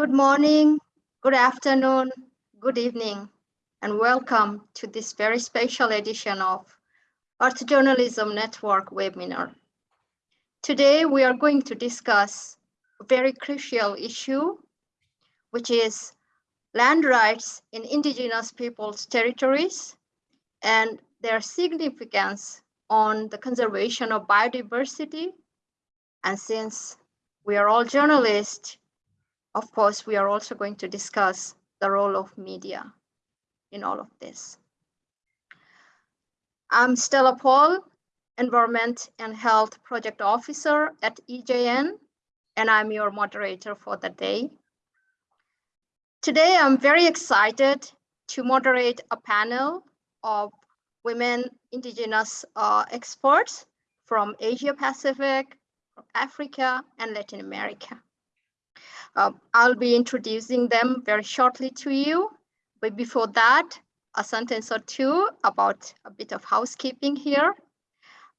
Good morning, good afternoon, good evening, and welcome to this very special edition of Earth Journalism Network webinar. Today, we are going to discuss a very crucial issue, which is land rights in indigenous peoples' territories and their significance on the conservation of biodiversity. And since we are all journalists, of course, we are also going to discuss the role of media in all of this. I'm Stella Paul, Environment and Health Project Officer at EJN, and I'm your moderator for the day. Today, I'm very excited to moderate a panel of women indigenous uh, experts from Asia Pacific, Africa, and Latin America. Uh, I'll be introducing them very shortly to you, but before that, a sentence or two about a bit of housekeeping here.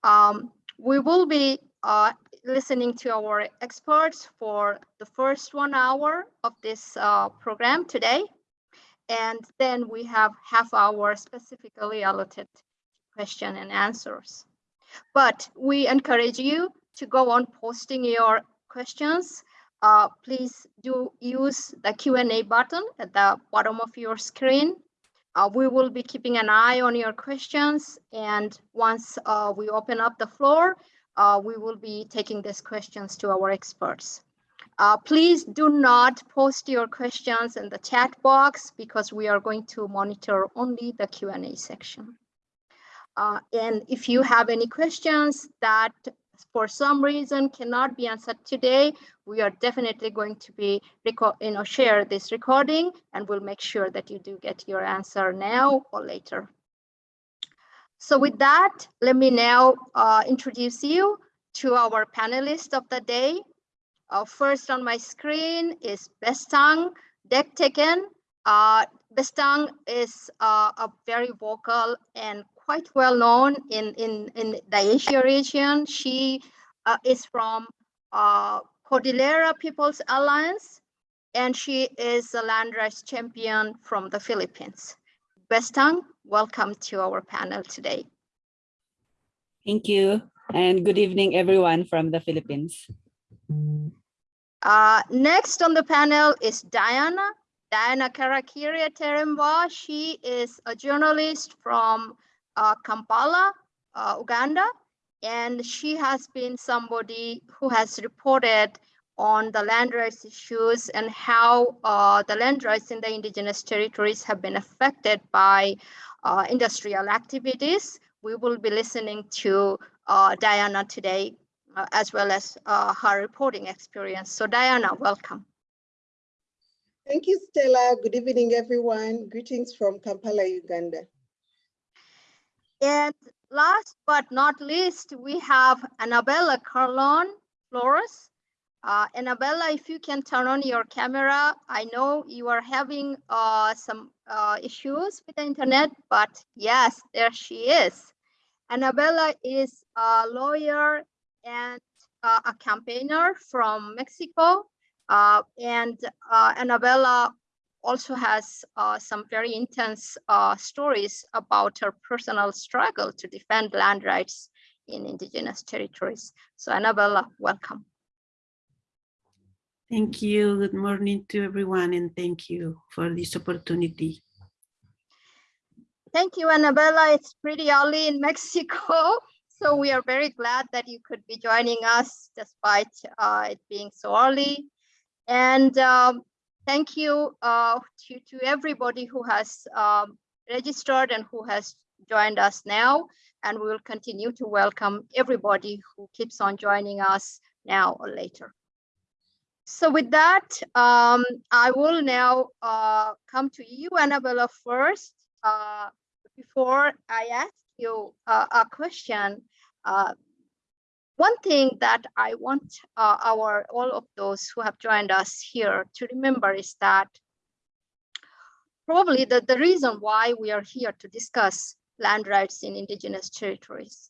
Um, we will be uh, listening to our experts for the first one hour of this uh, program today. And then we have half hour specifically allotted question and answers. But we encourage you to go on posting your questions. Uh, please do use the Q&A button at the bottom of your screen. Uh, we will be keeping an eye on your questions. And once uh, we open up the floor, uh, we will be taking these questions to our experts. Uh, please do not post your questions in the chat box because we are going to monitor only the Q&A section. Uh, and if you have any questions that for some reason cannot be answered today, we are definitely going to be you know, share this recording and we'll make sure that you do get your answer now or later. So with that, let me now uh, introduce you to our panelists of the day. Uh, first on my screen is Bestang Dekdeken. Uh, Bestang is uh, a very vocal and quite well known in, in, in the Asia region. She uh, is from uh, Cordillera People's Alliance, and she is a land rights champion from the Philippines. Bestang, welcome to our panel today. Thank you, and good evening, everyone from the Philippines. Uh, next on the panel is Diana. Diana Karakire Taremwa. She is a journalist from uh, Kampala, uh, Uganda, and she has been somebody who has reported on the land rights issues and how uh, the land rights in the indigenous territories have been affected by uh, industrial activities. We will be listening to uh, Diana today, uh, as well as her reporting experience. So Diana, welcome. Thank you, Stella. Good evening, everyone. Greetings from Kampala, Uganda. And last but not least, we have Annabella Carlon Flores. Uh, Annabella, if you can turn on your camera, I know you are having uh, some uh, issues with the internet, but yes, there she is. Annabella is a lawyer and uh, a campaigner from Mexico. Uh, and uh, Annabella also has uh, some very intense uh, stories about her personal struggle to defend land rights in indigenous territories. So Annabella, welcome. Thank you. Good morning to everyone and thank you for this opportunity. Thank you, Annabella. It's pretty early in Mexico. So we are very glad that you could be joining us despite uh, it being so early. And um, thank you uh, to, to everybody who has um, registered and who has joined us now. And we will continue to welcome everybody who keeps on joining us now or later. So with that, um, I will now uh, come to you, Annabella, first. Uh, before I ask you uh, a question, uh, one thing that I want uh, our all of those who have joined us here to remember is that probably the, the reason why we are here to discuss land rights in indigenous territories.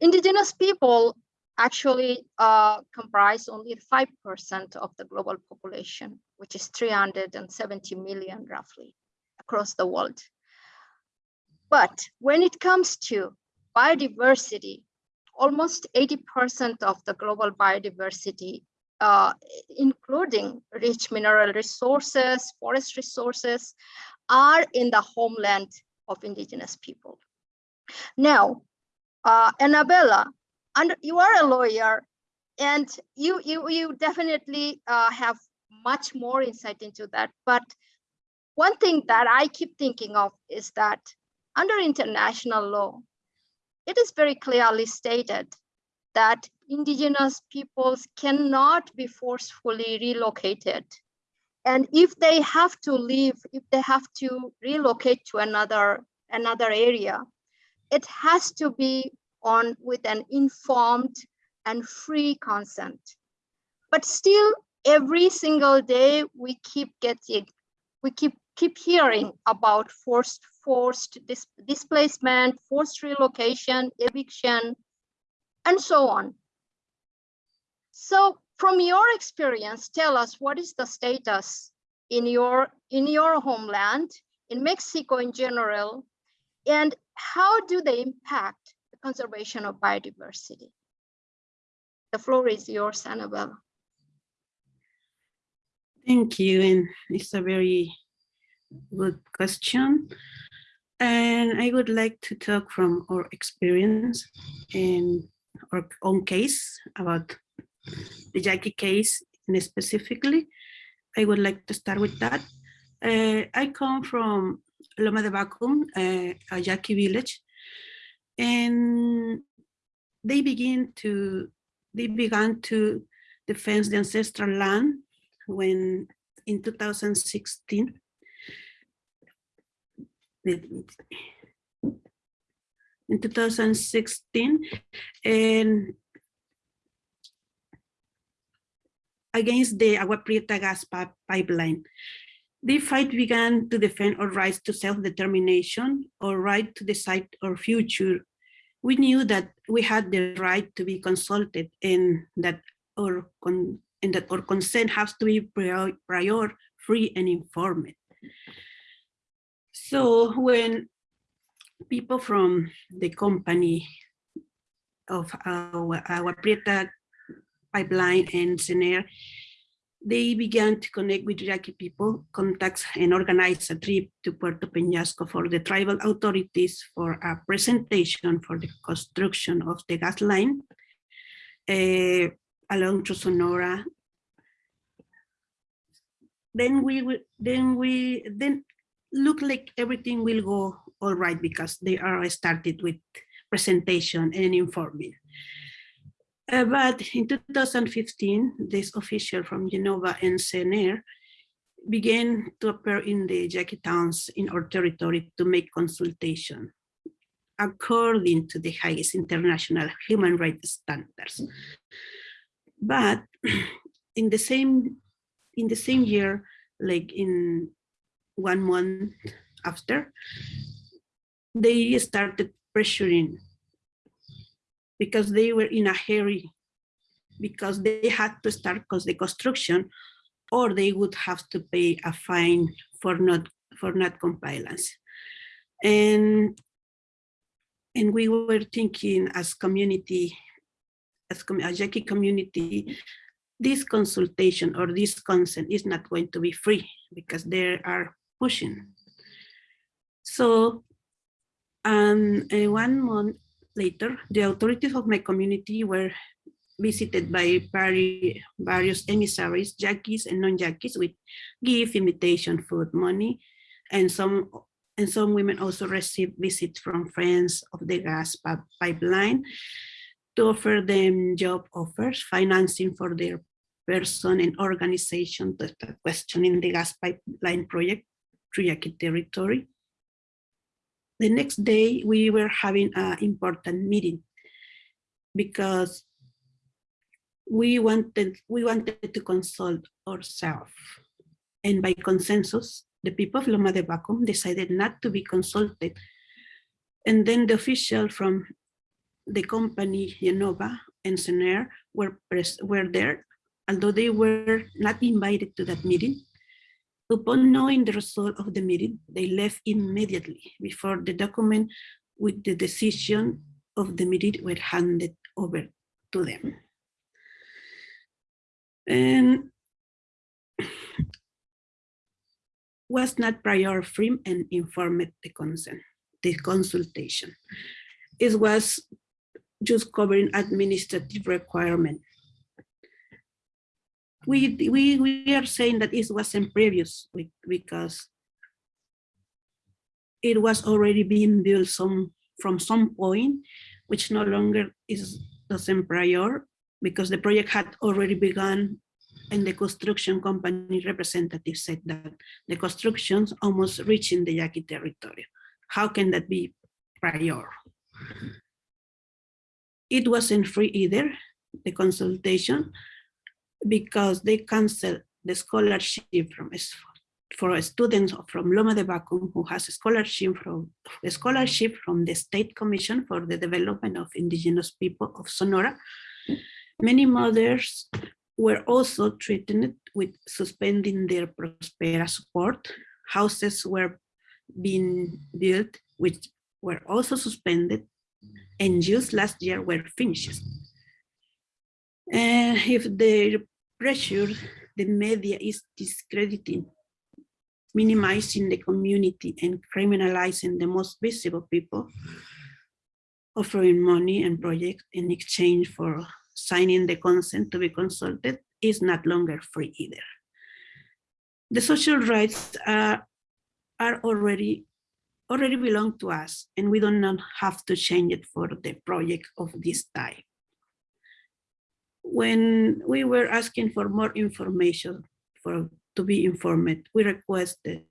Indigenous people actually uh, comprise only 5% of the global population, which is 370 million roughly across the world. But when it comes to biodiversity, almost 80% of the global biodiversity, uh, including rich mineral resources, forest resources, are in the homeland of indigenous people. Now, uh, Annabella, and you are a lawyer, and you you you definitely uh, have much more insight into that. But one thing that I keep thinking of is that under international law, it is very clearly stated that indigenous peoples cannot be forcefully relocated. And if they have to leave, if they have to relocate to another, another area, it has to be on with an informed and free consent. But still, every single day we keep getting, we keep keep hearing mm. about forced forced dis displacement, forced relocation, eviction, and so on. So from your experience, tell us what is the status in your in your homeland, in Mexico in general, and how do they impact the conservation of biodiversity? The floor is yours, Annabelle. Thank you, and it's a very good question. And I would like to talk from our experience in our own case about the Yaqui case specifically. I would like to start with that. Uh, I come from Loma de Bacum, uh, a Yaqui village, and they begin to they began to defend the ancestral land when in 2016 in 2016 and against the Agua Prieta gas pipeline. The fight began to defend our rights to self-determination, our right to decide our future. We knew that we had the right to be consulted and that our, and that our consent has to be prior, prior free and informed. So when people from the company of our, our pipeline and SENER, they began to connect with Yaqui people, contacts and organize a trip to Puerto Peñasco for the tribal authorities for a presentation for the construction of the gas line uh, along to Sonora. Then we then we then look like everything will go all right because they are started with presentation and informing. Uh, but in 2015, this official from IEnova and SENER began to appear in the Yaqui towns in our territory to make consultation according to the highest international human rights standards. But in the same in the same year, like in one month after, they started pressuring because they were in a hurry because they had to start the construction or they would have to pay a fine for not for not compliance. And and we were thinking as community as a Yaqui community this consultation or this consent is not going to be free because there are pushing. So, and uh, one month later, the authorities of my community were visited by various emissaries, Yaquis and non-Yaquis with gift, invitation, food, money, and some and some women also received visits from friends of the gas pipeline to offer them job offers, financing for their person and organization to questioning the gas pipeline project Yaqui territory. The next day, we were having an important meeting because we wanted we wanted to consult ourselves. And by consensus, the people of Loma de Bacum decided not to be consulted. And then the official from the company IEnova and Sener were, were there, although they were not invited to that meeting. Upon knowing the result of the meeting, they left immediately before the document with the decision of the meeting were handed over to them. And was not prior free and informed the consent, the consultation. It was just covering administrative requirement. We, we, we are saying that it wasn't previous because it was already being built some from some point, which no longer is doesn't prior because the project had already begun and the construction company representative said that the construction's almost reaching the Yaqui territory. How can that be prior? It wasn't free either, the consultation, because they canceled the scholarship from for students from Loma de Bacum who has a scholarship from a scholarship from the State Commission for the Development of Indigenous People of Sonora. Many mothers were also threatened with suspending their Prospera support. Houses were being built, which were also suspended, and just last year were finished. And if the pressure, the media is discrediting, minimizing the community and criminalizing the most visible people, offering money and projects in exchange for signing the consent to be consulted is not longer free either. The social rights are, are already already belong to us and we do not have to change it for the project of this type. When we were asking for more information for to be informed, we requested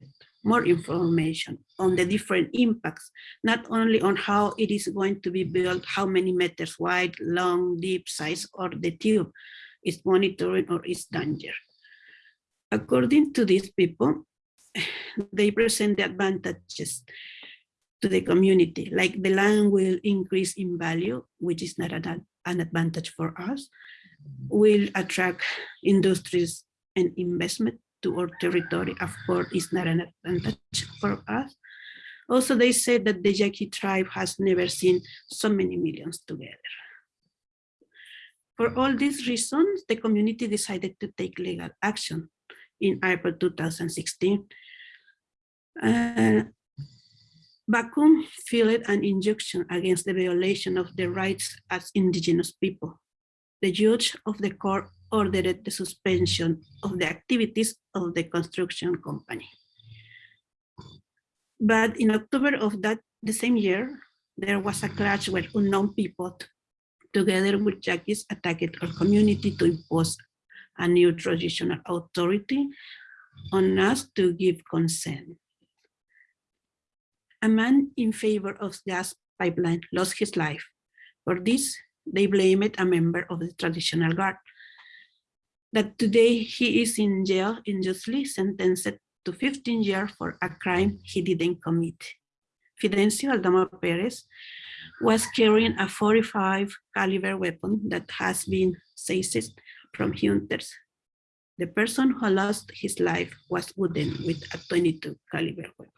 more information on the different impacts, not only on how it is going to be built, how many meters wide, long, deep, size, or the tube is monitoring or is danger. According to these people, they present the advantages to the community, like the land will increase in value, which is not an, an advantage for us, will attract industries and investment to our territory, of course, is not an advantage for us. Also, they said that the Yaqui tribe has never seen so many millions together. For all these reasons, the community decided to take legal action in April 2016. Uh, Bacum filed an injunction against the violation of the rights as indigenous people. The judge of the court ordered the suspension of the activities of the construction company. But in October of that the same year, there was a clash where unknown people together with Yaquis attacked our community to impose a new traditional authority on us to give consent. A man in favor of gas pipeline lost his life. For this, they blamed a member of the traditional guard. That today he is in jail unjustly sentenced to 15 years for a crime he didn't commit. Fidencio Aldama Perez was carrying a 45 caliber weapon that has been seized from hunters. The person who lost his life was wooden with a 22 caliber weapon.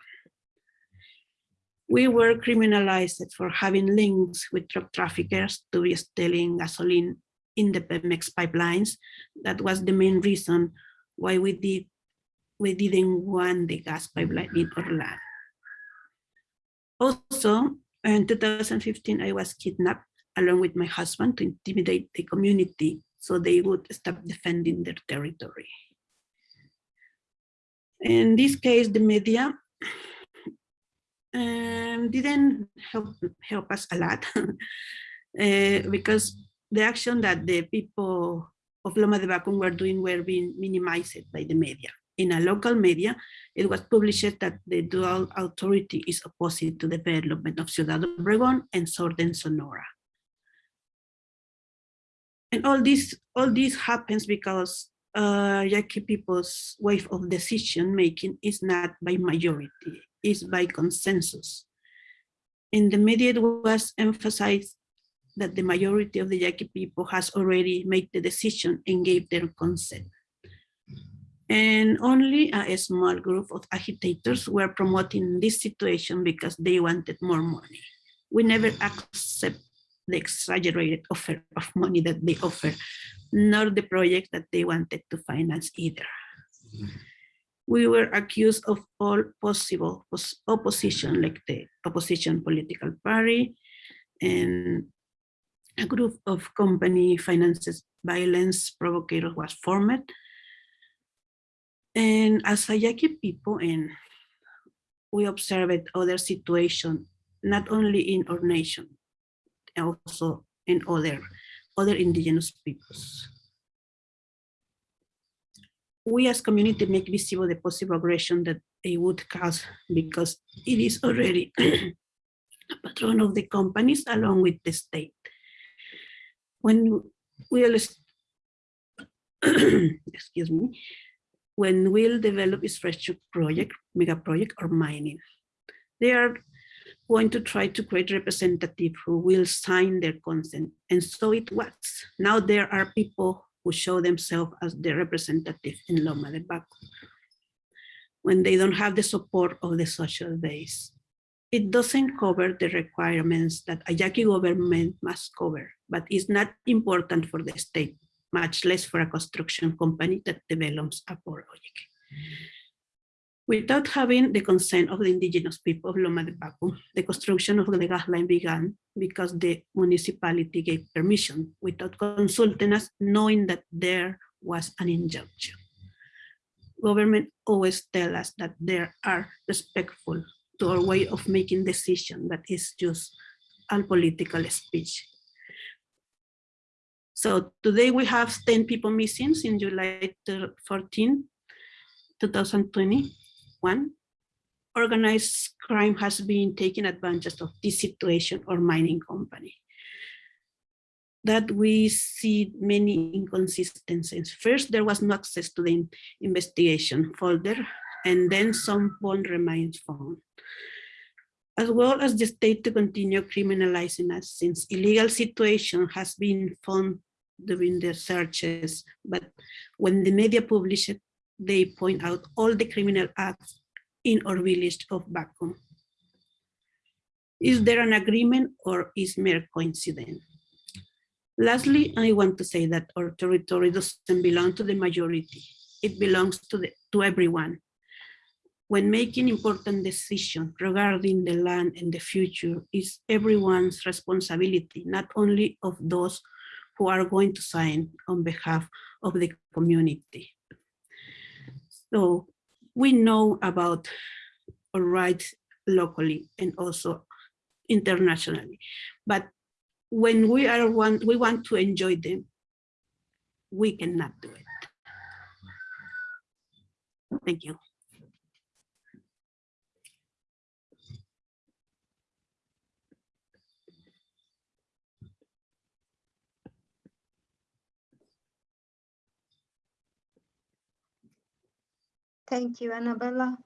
We were criminalized for having links with drug traffickers to be stealing gasoline in the Pemex pipelines. That was the main reason why we did we didn't want the gas pipeline in Orlando. Also, in 2015, I was kidnapped along with my husband to intimidate the community so they would stop defending their territory. In this case, the media um, didn't help, help us a lot uh, because the action that the people of Loma de Bacum were doing were being minimized by the media. In a local media, it was published that the dual authority is opposite to the development of Ciudad Obregón and Southern Sonora. And all this, all this happens because uh, Yaqui people's way of decision making is not by majority, is by consensus. In the media, it was emphasized that the majority of the Yaqui people has already made the decision and gave their consent. And only a small group of agitators were promoting this situation because they wanted more money. We never accept the exaggerated offer of money that they offer, nor the project that they wanted to finance either. Mm-hmm. We were accused of all possible opposition, like the opposition political party and a group of company finances violence provocators was formed. And as a Yaqui people, and we observed other situation, not only in our nation, also in other, other indigenous peoples. We as community make visible the possible aggression that it would cause because it is already a patron of the companies along with the state. When we'll, excuse me, when we'll develop infrastructure project, mega project or mining, they are going to try to create representative who will sign their consent. And so it was. Now there are people who show themselves as the representative in Loma de Bacum when they don't have the support of the social base. It doesn't cover the requirements that a Yaqui government must cover, but is not important for the state, much less for a construction company that develops a project. Without having the consent of the indigenous people of Loma de Bacum, the construction of the gas line began because the municipality gave permission without consulting us, knowing that there was an injunction. Government always tell us that they are respectful to our way of making decision that is just a political speech. So today we have 10 people missing in July 14, 2021. Organized crime has been taking advantage of this situation or mining company. That we see many inconsistencies. First, there was no access to the investigation folder, and then some phone remains found as well as the state to continue criminalizing us since illegal situation has been found during the searches. But when the media publish it, they point out all the criminal acts in our village of Bacum. Is mm-hmm. there an agreement or is mere coincidence? Lastly, I want to say that our territory doesn't belong to the majority. It belongs to, the, to everyone when making important decisions regarding the land and the future is everyone's responsibility, not only of those who are going to sign on behalf of the community. So we know about rights locally and also internationally, but when we are one, we want to enjoy them, we cannot do it. Thank you. Thank you, Annabella.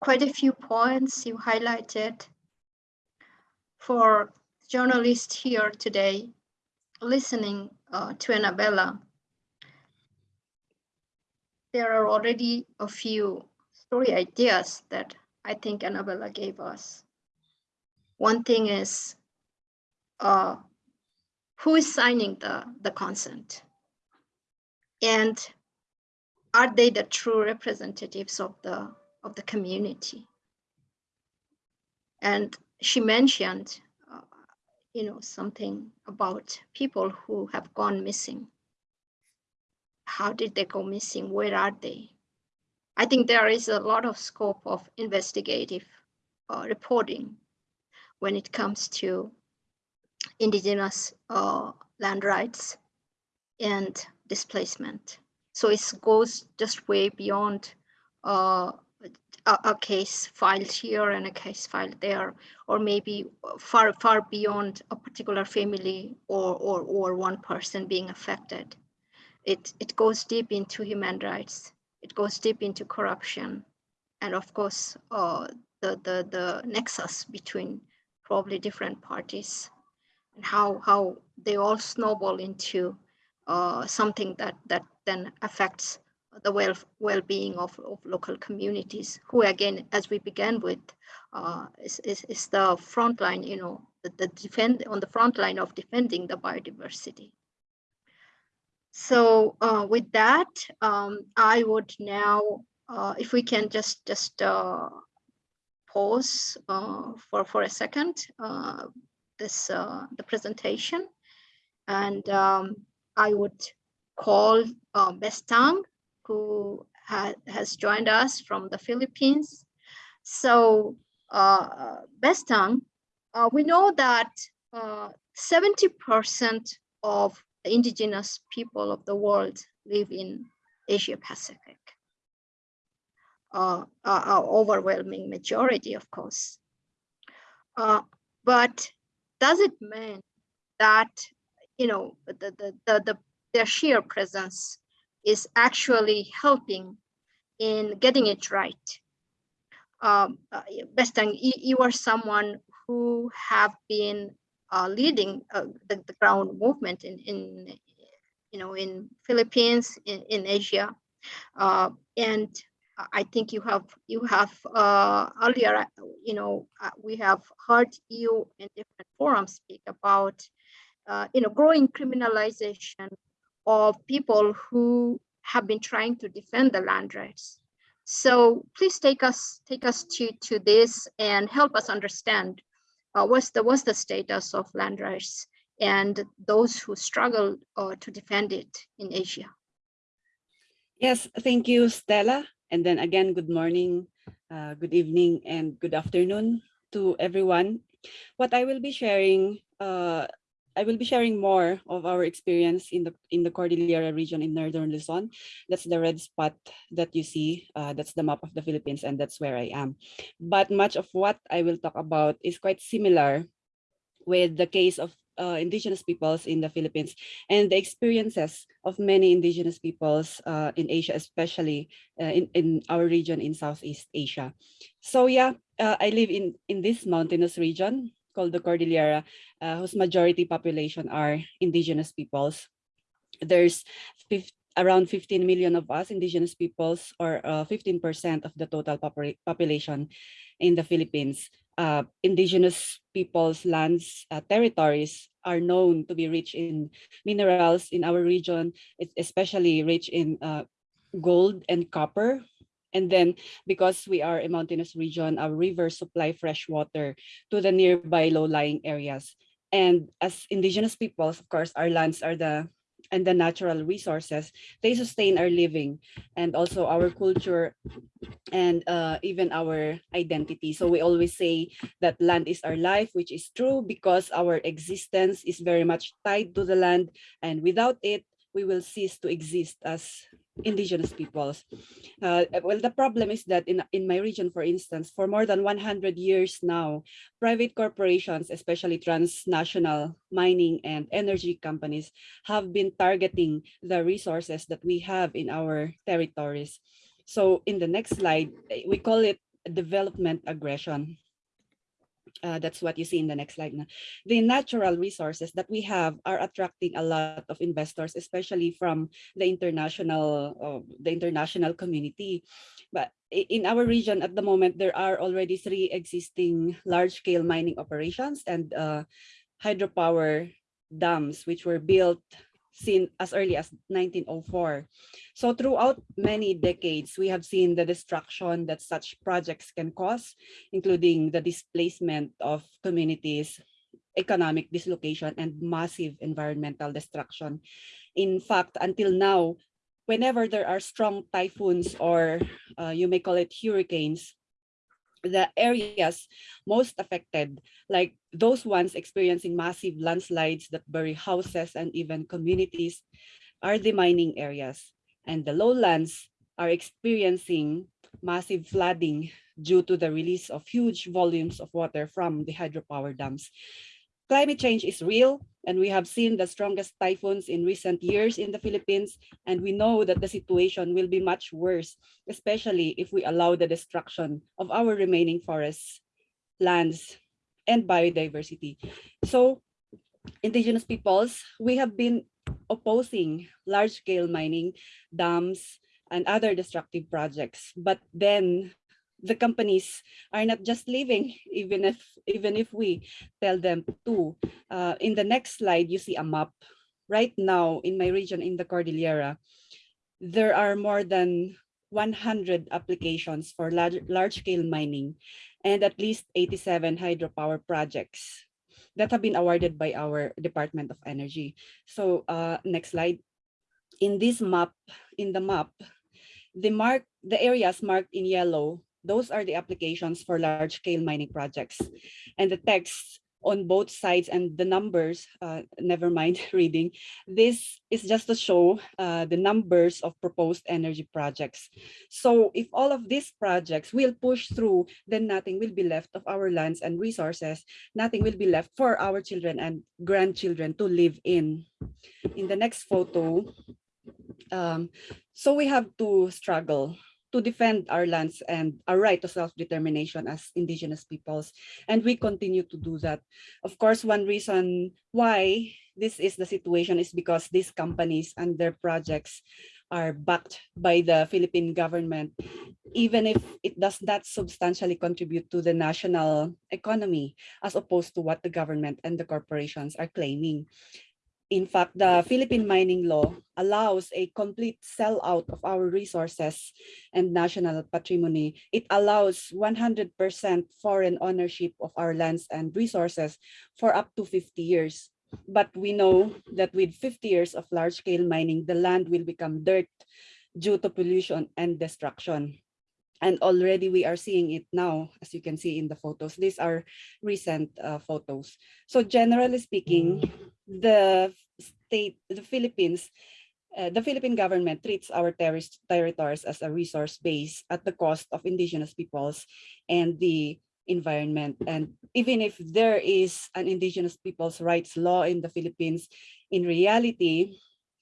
Quite a few points you highlighted. For journalists here today, listening uh, to Annabella, there are already a few story ideas that I think Annabella gave us. One thing is, uh, who is signing the, the consent? And are they the true representatives of the of the community? And she mentioned uh, you know something about people who have gone missing. How did they go missing? Where are they? I think there is a lot of scope of investigative uh, reporting when it comes to indigenous uh, land rights and displacement so it goes just way beyond uh, a, a, case filed here and a case filed there, or maybe far, far beyond a particular family or, or, or one person being affected. It, it goes deep into human rights. It goes deep into corruption. And of course, uh, the, the, the nexus between probably different parties and how how they all snowball into uh, something that that then affects the well well-being of, of local communities who again as we began with uh, is, is, is the front line you know the, the defend on the front line of defending the biodiversity. So uh, with that um, I would now uh, if we can just just uh, pause uh, for for a second uh, this the presentation. And um, I would call uh, Bestang who ha has joined us from the Philippines. So uh, Bestang, uh, we know that 70% of the indigenous people of the world live in Asia Pacific. Uh, uh, overwhelming majority, of course. Uh, but does it mean that you know the, the, the, the their sheer presence is actually helping in getting it right? Um, uh, Bestang, you, are someone who have been uh, leading uh, the, the ground movement in, in you know in Philippines in, in Asia uh, and I think you have you have uh, earlier, you know, uh, we have heard you in different forums speak about, you know, growing criminalization of people who have been trying to defend the land rights. So please take us take us to to this and help us understand uh, what's the what's the status of land rights and those who struggle uh, to defend it in Asia. Yes, thank you, Stella. And then again, good morning, uh, good evening, and good afternoon to everyone. What I will be sharing, uh, I will be sharing more of our experience in the in the Cordillera region in northern Luzon. That's the red spot that you see. Uh, that's the map of the Philippines, and that's where I am. But much of what I will talk about is quite similar with the case of uh, indigenous peoples in the Philippines and the experiences of many indigenous peoples uh, in Asia, especially uh, in, in our region in Southeast Asia. So yeah, uh, I live in, in this mountainous region called the Cordillera, uh, whose majority population are indigenous peoples. There's 50, around 15 million of us indigenous peoples or 15% uh, of the total population in the Philippines uh, indigenous peoples' lands, uh, territories are known to be rich in minerals in our region, it's especially rich in uh, gold and copper. And then because we are a mountainous region, our rivers supply fresh water to the nearby low-lying areas. And as indigenous peoples, of course, our lands are the and the natural resources, they sustain our living and also our culture and uh, even our identity. So we always say that land is our life, which is true because our existence is very much tied to the land and without it, we will cease to exist as indigenous peoples. Uh, well, the problem is that in, in my region, for instance, for more than 100 years now, private corporations, especially transnational mining and energy companies, have been targeting the resources that we have in our territories. So in the next slide, we call it development aggression. Uh, that's what you see in the next slide. The natural resources that we have are attracting a lot of investors, especially from the international, uh, the international community. But in our region at the moment, there are already three existing large-scale mining operations and uh, hydropower dams, which were built seen as early as 1904. So throughout many decades, we have seen the destruction that such projects can cause, including the displacement of communities, economic dislocation, and massive environmental destruction. In fact, until now, whenever there are strong typhoons or uh, you may call it hurricanes, the areas most affected, like those ones experiencing massive landslides that bury houses and even communities, are the mining areas. And the lowlands are experiencing massive flooding due to the release of huge volumes of water from the hydropower dams. Climate change is real, and we have seen the strongest typhoons in recent years in the Philippines, and we know that the situation will be much worse, especially if we allow the destruction of our remaining forests, lands, and biodiversity. So indigenous peoples, we have been opposing large-scale mining, dams, and other destructive projects. But then the companies are not just leaving, even if even if we tell them to. Uh, in the next slide, you see a map. Right now, in my region, in the Cordillera, there are more than 100 applications for large, large-scale mining and at least 87 hydropower projects that have been awarded by our Department of Energy. So uh, next slide. In this map, in the map, the mark the areas marked in yellow, those are the applications for large-scale mining projects. And the texts on both sides and the numbers, uh, never mind reading, this is just to show uh, the numbers of proposed energy projects. So if all of these projects will push through, then nothing will be left of our lands and resources. Nothing will be left for our children and grandchildren to live in. In the next photo, um, so we have to struggle to defend our lands and our right to self-determination as indigenous peoples. And we continue to do that. Of course, one reason why this is the situation is because these companies and their projects are backed by the Philippine government, even if it does not substantially contribute to the national economy, as opposed to what the government and the corporations are claiming. In fact, the Philippine mining law allows a complete sellout of our resources and national patrimony. It allows 100% foreign ownership of our lands and resources for up to 50 years. But we know that with 50 years of large-scale mining, the land will become dirt due to pollution and destruction. And already we are seeing it now, as you can see in the photos. These are recent uh, photos. So generally speaking, the state, the Philippines, uh, the Philippine government treats our terrorist territories as a resource base at the cost of indigenous peoples and the environment. And even if there is an indigenous peoples rights law in the Philippines, in reality,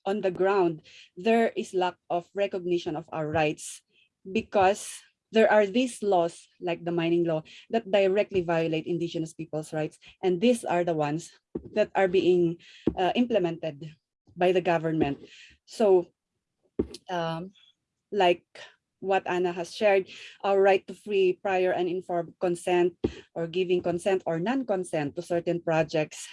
on the ground, there is lack of recognition of our rights because there are these laws like the mining law that directly violate indigenous people's rights and these are the ones that are being uh, implemented by the government so um, like what Anna has shared, our right to free prior and informed consent or giving consent or non-consent to certain projects,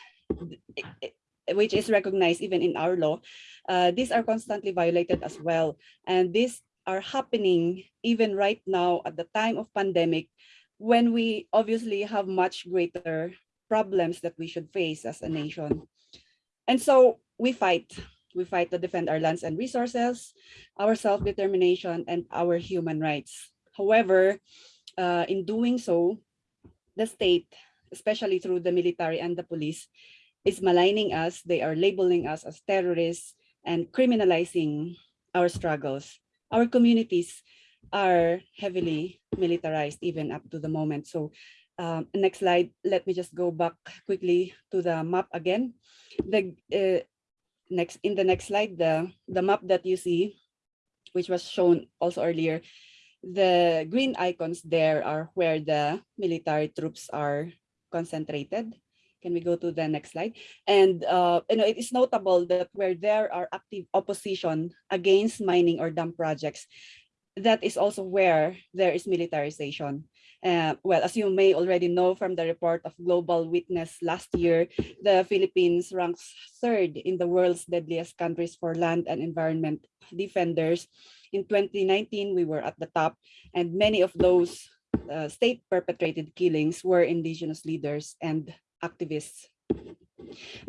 which is recognized even in our law, uh, these are constantly violated as well. And this are happening even right now at the time of pandemic when we obviously have much greater problems that we should face as a nation. And so we fight. We fight to defend our lands and resources, our self-determination, and our human rights. However, uh, in doing so, the state, especially through the military and the police, is maligning us. They are labeling us as terrorists and criminalizing our struggles our communities are heavily militarized even up to the moment. So um, next slide, let me just go back quickly to the map again. The uh, next in the next slide, the, the map that you see, which was shown also earlier, the green icons there are where the military troops are concentrated. Can we go to the next slide? And uh, you know, it is notable that where there are active opposition against mining or dam projects, that is also where there is militarization. Uh, well, as you may already know from the report of Global Witness last year, the Philippines ranks third in the world's deadliest countries for land and environment defenders. In 2019, we were at the top, and many of those uh, state-perpetrated killings were indigenous leaders and activists.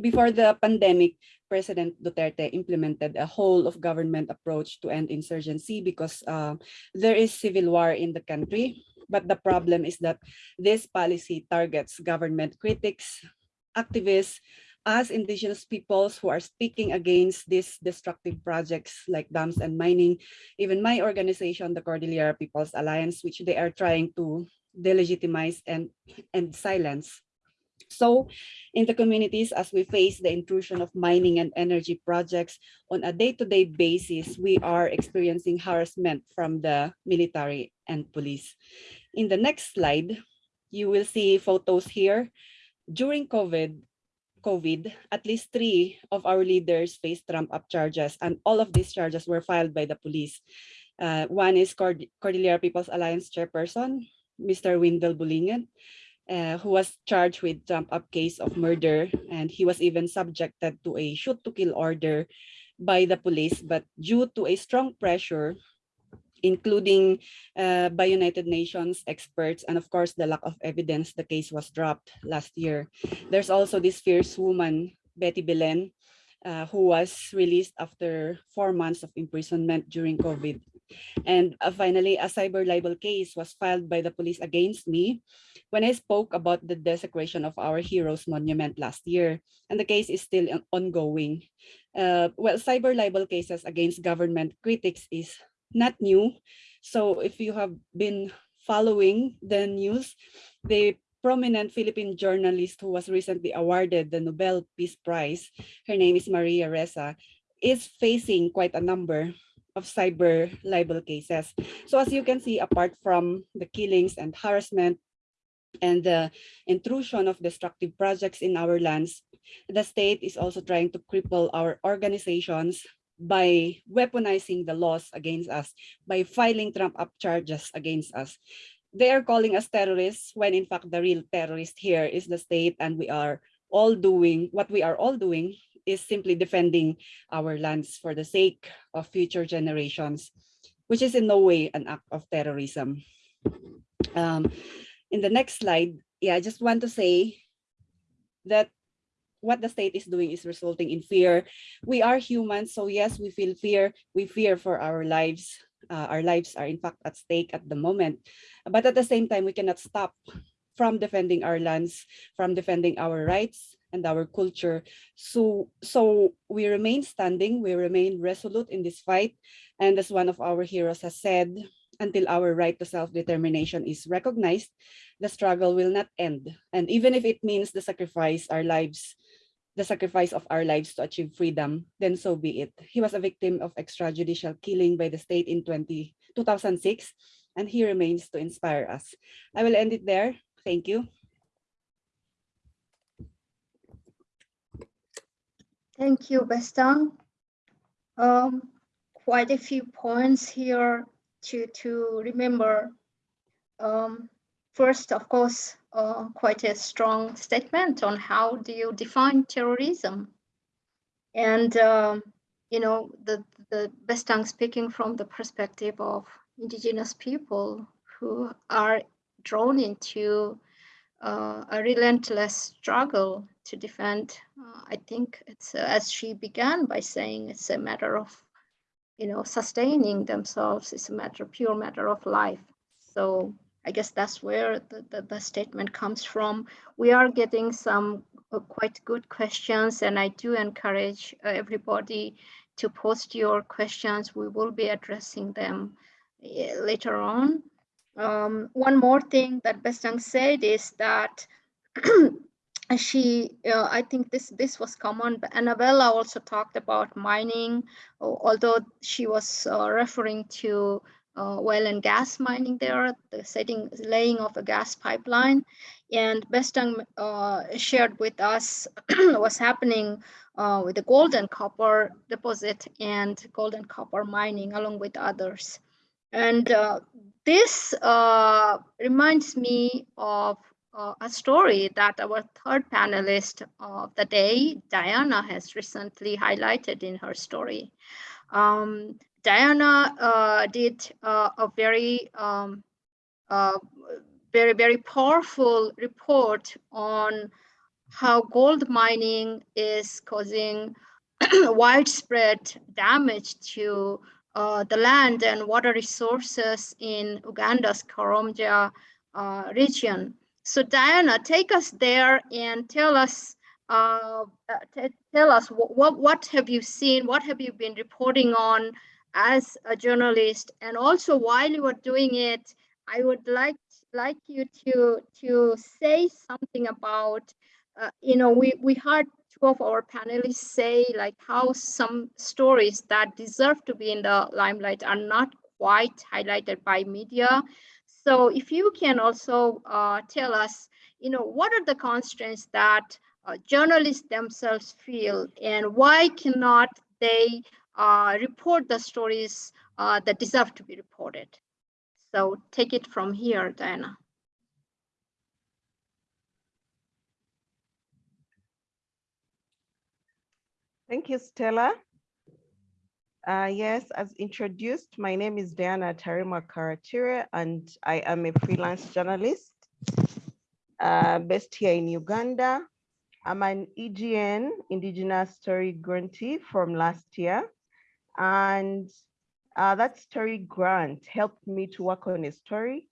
Before the pandemic, President Duterte implemented a whole of government approach to end insurgency because uh, there is civil war in the country. But the problem is that this policy targets government critics, activists, as indigenous peoples who are speaking against these destructive projects like dams and mining, even my organization, the Cordillera People's Alliance, which they are trying to delegitimize and, and silence. So in the communities, as we face the intrusion of mining and energy projects on a day-to-day -day basis, we are experiencing harassment from the military and police. In the next slide, You will see photos here. During COVID, COVID, at least three of our leaders faced trump-up charges, and all of these charges were filed by the police. Uh, one is Cord Cordillera People's Alliance chairperson, Mr. Windel Bolinget, uh, who was charged with trump-up case of murder, and he was even subjected to a shoot-to-kill order by the police, but due to a strong pressure including uh, by United Nations experts, and of course, the lack of evidence, the case was dropped last year. There's also this fierce woman, Betty Belen, uh, who was released after four months of imprisonment during COVID. And uh, finally, a cyber libel case was filed by the police against me when I spoke about the desecration of our heroes monument last year. And the case is still ongoing. Uh, well, cyber libel cases against government critics is not new. So if you have been following the news, the prominent Philippine journalist who was recently awarded the Nobel Peace Prize, her name is Maria Ressa, is facing quite a number of cyber libel cases. So as you can see, apart from the killings and harassment and the intrusion of destructive projects in our lands, the state is also trying to cripple our organizations by weaponizing the laws against us, by filing trump-up charges against us. They are calling us terrorists when in fact the real terrorist here is the state and we are all doing, what we are all doing is simply defending our lands for the sake of future generations, which is in no way an act of terrorism. Um, in the next slide, yeah, I just want to say that what the state is doing is resulting in fear. We are humans, so yes, we feel fear. We fear for our lives. Uh, our lives are in fact at stake at the moment. But at the same time, we cannot stop from defending our lands, from defending our rights and our culture. So, so we remain standing, we remain resolute in this fight. And as one of our heroes has said, until our right to self-determination is recognized, the struggle will not end. And even if it means the sacrifice our lives the sacrifice of our lives to achieve freedom, then so be it. He was a victim of extrajudicial killing by the state in 20, 2006, and he remains to inspire us. I will end it there. Thank you. Thank you, Bestang. Um, quite a few points here to, to remember. Um, first, of course, uh, quite a strong statement on how do you define terrorism. And, um, you know, the, the Bestang speaking from the perspective of indigenous people who are drawn into uh, a relentless struggle to defend. Uh, I think it's, uh, as she began by saying, it's a matter of, you know, sustaining themselves. It's a matter, pure matter of life. So I guess that's where the, the, the, statement comes from. We are getting some uh, quite good questions and I do encourage uh, everybody to post your questions. We will be addressing them uh, later on. Um, one more thing that Bestang said is that she, uh, I think this this was common, but Annabella also talked about mining, although she was uh, referring to uh, oil and gas mining there, the setting, laying of a gas pipeline. And Bestang uh, shared with us what's happening uh, with the gold and copper deposit and gold and copper mining along with others. And uh, this uh, reminds me of uh, a story that our third panelist of the day, Diana, has recently highlighted in her story. Um, Diana uh, did uh, a very, um, uh, very, very powerful report on how gold mining is causing widespread damage to uh, the land and water resources in Uganda's Karamoja uh, region. So Diana, take us there and tell us uh, tell us what, what, what have you seen, what have you been reporting on as a journalist and also while you are doing it i would like like you to to say something about uh, you know we we heard two of our panelists say like how some stories that deserve to be in the limelight are not quite highlighted by media So if you can also uh, tell us, you know, what are the constraints that uh, journalists themselves feel and why cannot they uh, report the stories uh, that deserve to be reported? So take it from here, Diana. Thank you, Stella. Uh, yes, as introduced, my name is Diana Taremwa Karakire, and I am a freelance journalist uh, based here in Uganda. I'm an EJN, Indigenous Story Grantee from last year. And uh, that story grant helped me to work on a story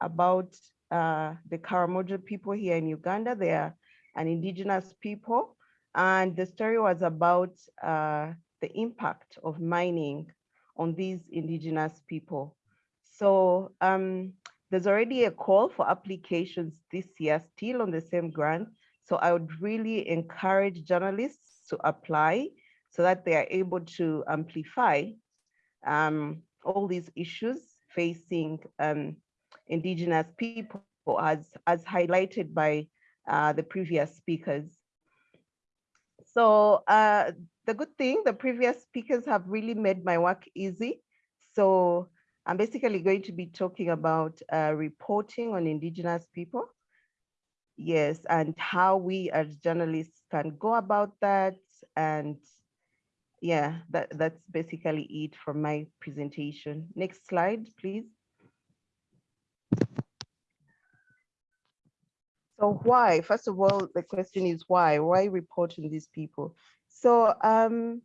about uh, the Karamoja people here in Uganda. They are an indigenous people. And the story was about uh, the impact of mining on these indigenous people. So um, there's already a call for applications this year, still on the same grant. So I would really encourage journalists to apply so that they are able to amplify um, all these issues facing um, indigenous people as, as highlighted by uh, the previous speakers. So uh, the good thing, the previous speakers have really made my work easy. So I'm basically going to be talking about uh, reporting on indigenous people. Yes, and how we as journalists can go about that. And yeah, that, that's basically it from my presentation. Next slide, please. So why? First of all, the question is why? Why reporting these people? So um,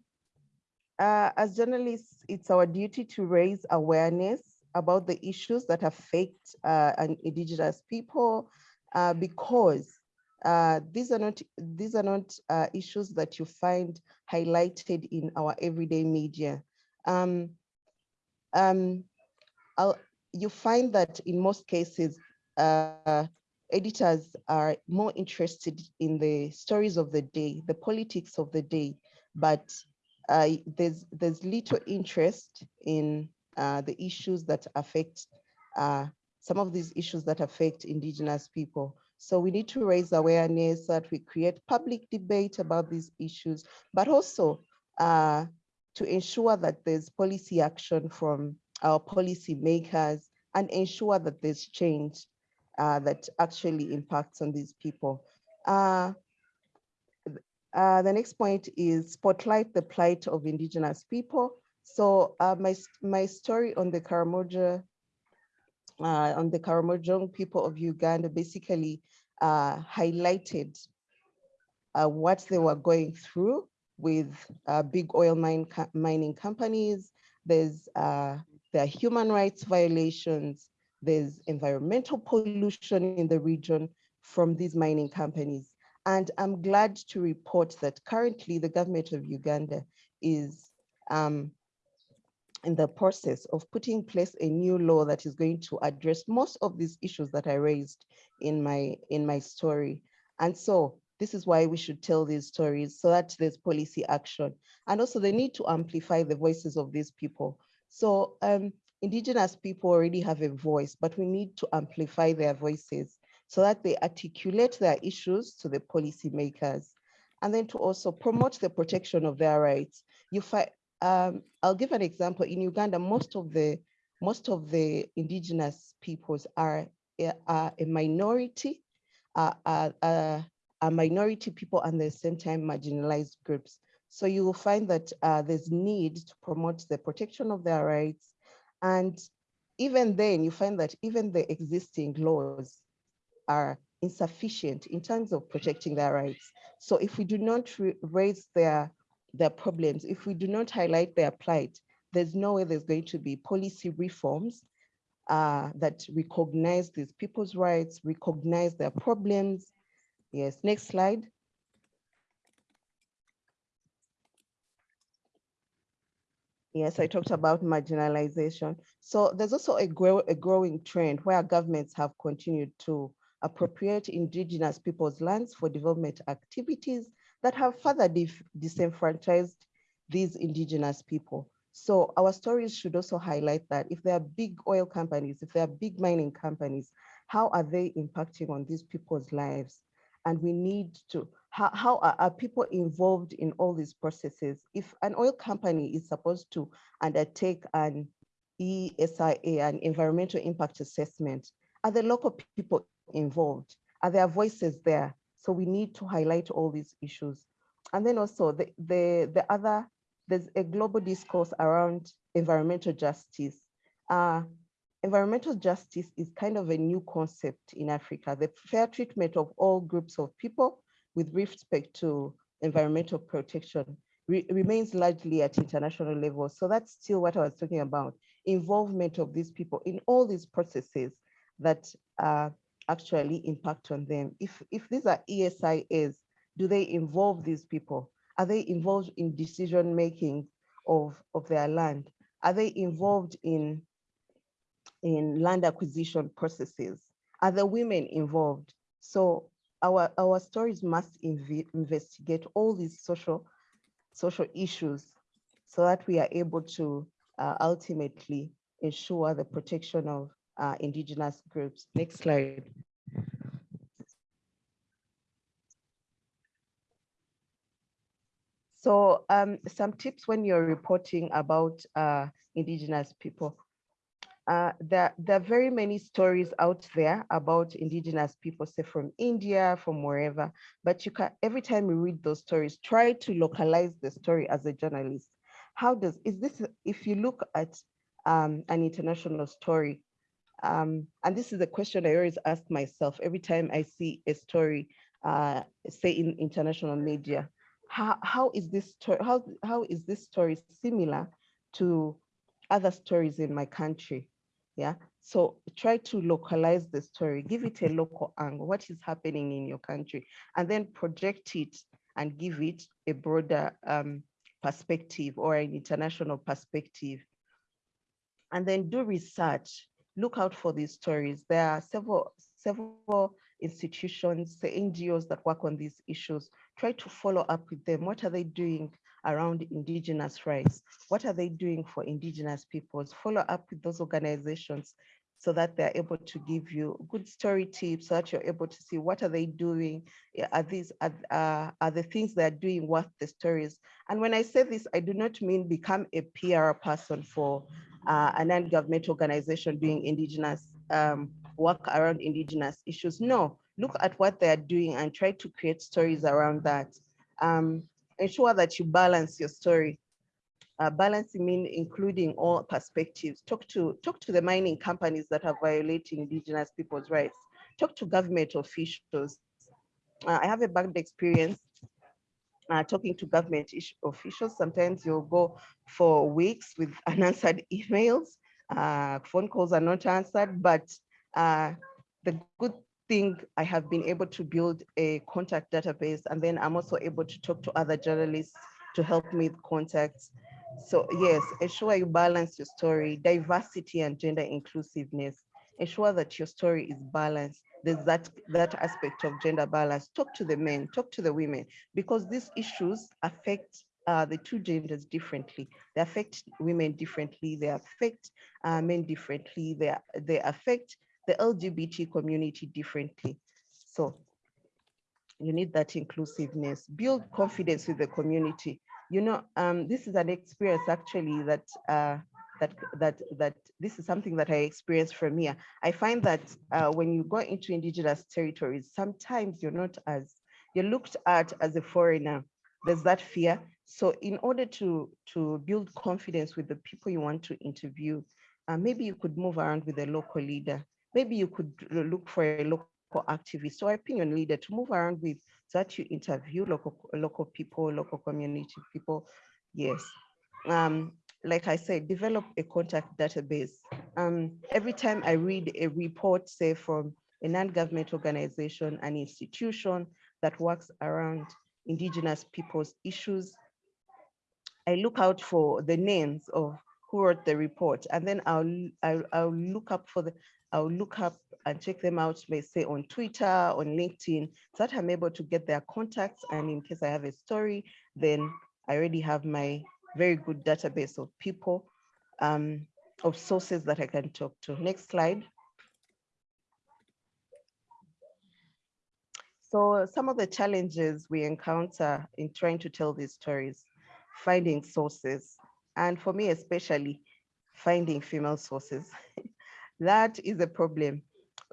uh, as journalists, it's our duty to raise awareness about the issues that affect uh, indigenous people uh, because uh, these are not these are not uh, issues that you find highlighted in our everyday media. Um, um, you find that in most cases, uh, editors are more interested in the stories of the day, the politics of the day, but uh, there's there's little interest in uh, the issues that affect uh, some of these issues that affect indigenous people. So we need to raise awareness that we create public debate about these issues, but also uh, to ensure that there's policy action from our policy makers and ensure that there's change uh, that actually impacts on these people. Uh, uh, the next point is spotlight the plight of indigenous people. So uh, my, my story on the Karamoja, uh, on the Karamojong people of Uganda basically uh, highlighted what they were going through with big oil mine mining companies. There's there are human rights violations, there's environmental pollution in the region from these mining companies. And I'm glad to report that currently the government of Uganda is um, in the process of putting in place a new law that is going to address most of these issues that I raised in my, in my story. And so this is why we should tell these stories so that there's policy action. And also the need to amplify the voices of these people. So um, indigenous people already have a voice, but we need to amplify their voices so that they articulate their issues to the policymakers and then to also promote the protection of their rights. You find, um, I'll give an example. In Uganda, most of the most of the indigenous peoples are, are a minority, uh, uh, are minority people and at the same time marginalized groups. So you will find that uh, there's need to promote the protection of their rights. And even then you find that even the existing laws are insufficient in terms of protecting their rights. So if we do not raise their, their problems, if we do not highlight their plight, there's no way there's going to be policy reforms uh, that recognize these people's rights, recognize their problems. Yes, next slide. Yes, I talked about marginalization. So there's also a, grow, a growing trend where governments have continued to appropriate indigenous people's lands for development activities that have further disenfranchised these indigenous people. So our stories should also highlight that if there are big oil companies, if there are big mining companies, how are they impacting on these people's lives? And we need to, how, how are, are people involved in all these processes? If an oil company is supposed to undertake an ESIA, an environmental impact assessment, are the local people involved? Are there voices there? So we need to highlight all these issues. And then also the, the, the other, there's a global discourse around environmental justice. Uh, environmental justice is kind of a new concept in Africa, the fair treatment of all groups of people with respect to environmental protection re remains largely at international level. So that's still what I was talking about, involvement of these people in all these processes that uh, actually impact on them. If, if these are ESIAs, do they involve these people? Are they involved in decision making of, of their land? Are they involved in, in land acquisition processes? Are the women involved? So our, our stories must inv investigate all these social, social issues so that we are able to uh, ultimately ensure the protection of uh, indigenous groups. Next slide. So um, some tips when you're reporting about uh, indigenous people. Uh, there, are very many stories out there about indigenous people, say from India, from wherever, but you can, every time you read those stories, try to localize the story as a journalist. How does, is this, if you look at um, an international story, um, and this is a question I always ask myself every time I see a story, uh, say in international media, how, how is this story, how, how is this story similar to other stories in my country? Yeah, so try to localize the story, give it a local angle, what is happening in your country, and then project it and give it a broader um, perspective or an international perspective. And then do research, look out for these stories. There are several, several institutions, the NGOs that work on these issues, try to follow up with them. What are they doing around indigenous rights? What are they doing for indigenous peoples? Follow up with those organizations so that they're able to give you good story tips so that you're able to see what are they doing are these are, uh, are the things they're doing worth the stories and when i say this i do not mean become a pr person for uh, a non-government organization doing indigenous um, work around indigenous issues. No, look at what they're doing and try to create stories around that. Um, ensure that you balance your story. Uh, balancing mean including all perspectives. Talk to, talk to the mining companies that are violating indigenous people's rights. Talk to government officials. Uh, I have a bad experience uh, talking to government officials. Sometimes you'll go for weeks with unanswered emails. Uh, phone calls are not answered, but uh, the good thing I have been able to build a contact database and then I'm also able to talk to other journalists to help me with contacts. So yes, ensure you balance your story, diversity and gender inclusiveness. Ensure that your story is balanced. There's that, that aspect of gender balance. Talk to the men, talk to the women, because these issues affect uh, the two genders differently. They affect women differently. They affect uh, men differently. They, they affect the LGBT community differently. So you need that inclusiveness, build confidence with the community. You know, um, this is an experience actually that uh, that that that this is something that I experienced from here. I find that uh, when you go into indigenous territories, sometimes you're not as you're looked at as a foreigner. There's that fear. So in order to to build confidence with the people you want to interview, uh, maybe you could move around with a local leader maybe you could look for a local activist or opinion leader to move around with that you interview local local people, local community people. Yes. Um, like I said, develop a contact database. Um, every time I read a report, say from a non-government organization, an institution that works around indigenous people's issues, I look out for the names of who wrote the report, and then I'll, I'll, I'll look up for the I'll look up and check them out, may say on Twitter, on LinkedIn, so that I'm able to get their contacts. And in case I have a story, then I already have my very good database of people, um, of sources that I can talk to. Next slide. So some of the challenges we encounter in trying to tell these stories, finding sources, and for me especially, finding female sources. that is a problem,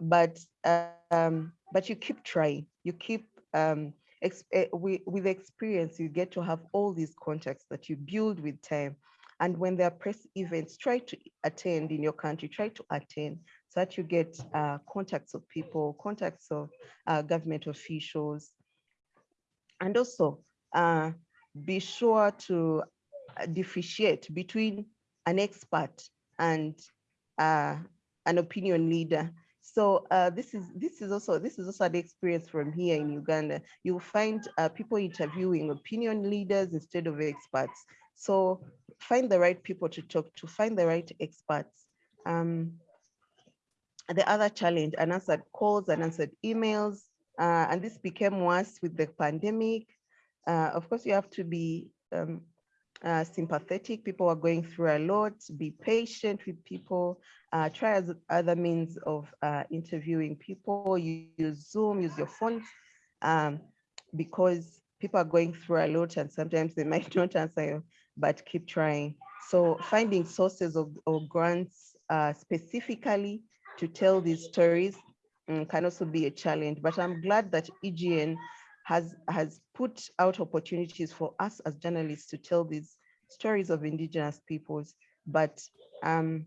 but um, but you keep trying. You keep um, eh, with, with experience. You get to have all these contacts that you build with time. And when there are press events, try to attend in your country. Try to attend so that you get uh, contacts of people, contacts of uh, government officials, and also uh, be sure to uh, differentiate between an expert and uh, an opinion leader. So uh, this is this is also this is also an experience from here in Uganda. You'll find uh, people interviewing opinion leaders instead of experts. So find the right people to talk to, find the right experts. Um, the other challenge, unanswered calls, unanswered emails, uh, and this became worse with the pandemic. Uh, of course, you have to be um, uh, sympathetic. People are going through a lot. Be patient with people. Uh, try other means of uh, interviewing people. Use Zoom, use your phone, um, because people are going through a lot and sometimes they might not answer you, but keep trying. So finding sources of, of grants uh, specifically to tell these stories um, can also be a challenge, but I'm glad that EJN has, has put out opportunities for us as journalists to tell these stories of indigenous peoples, but um,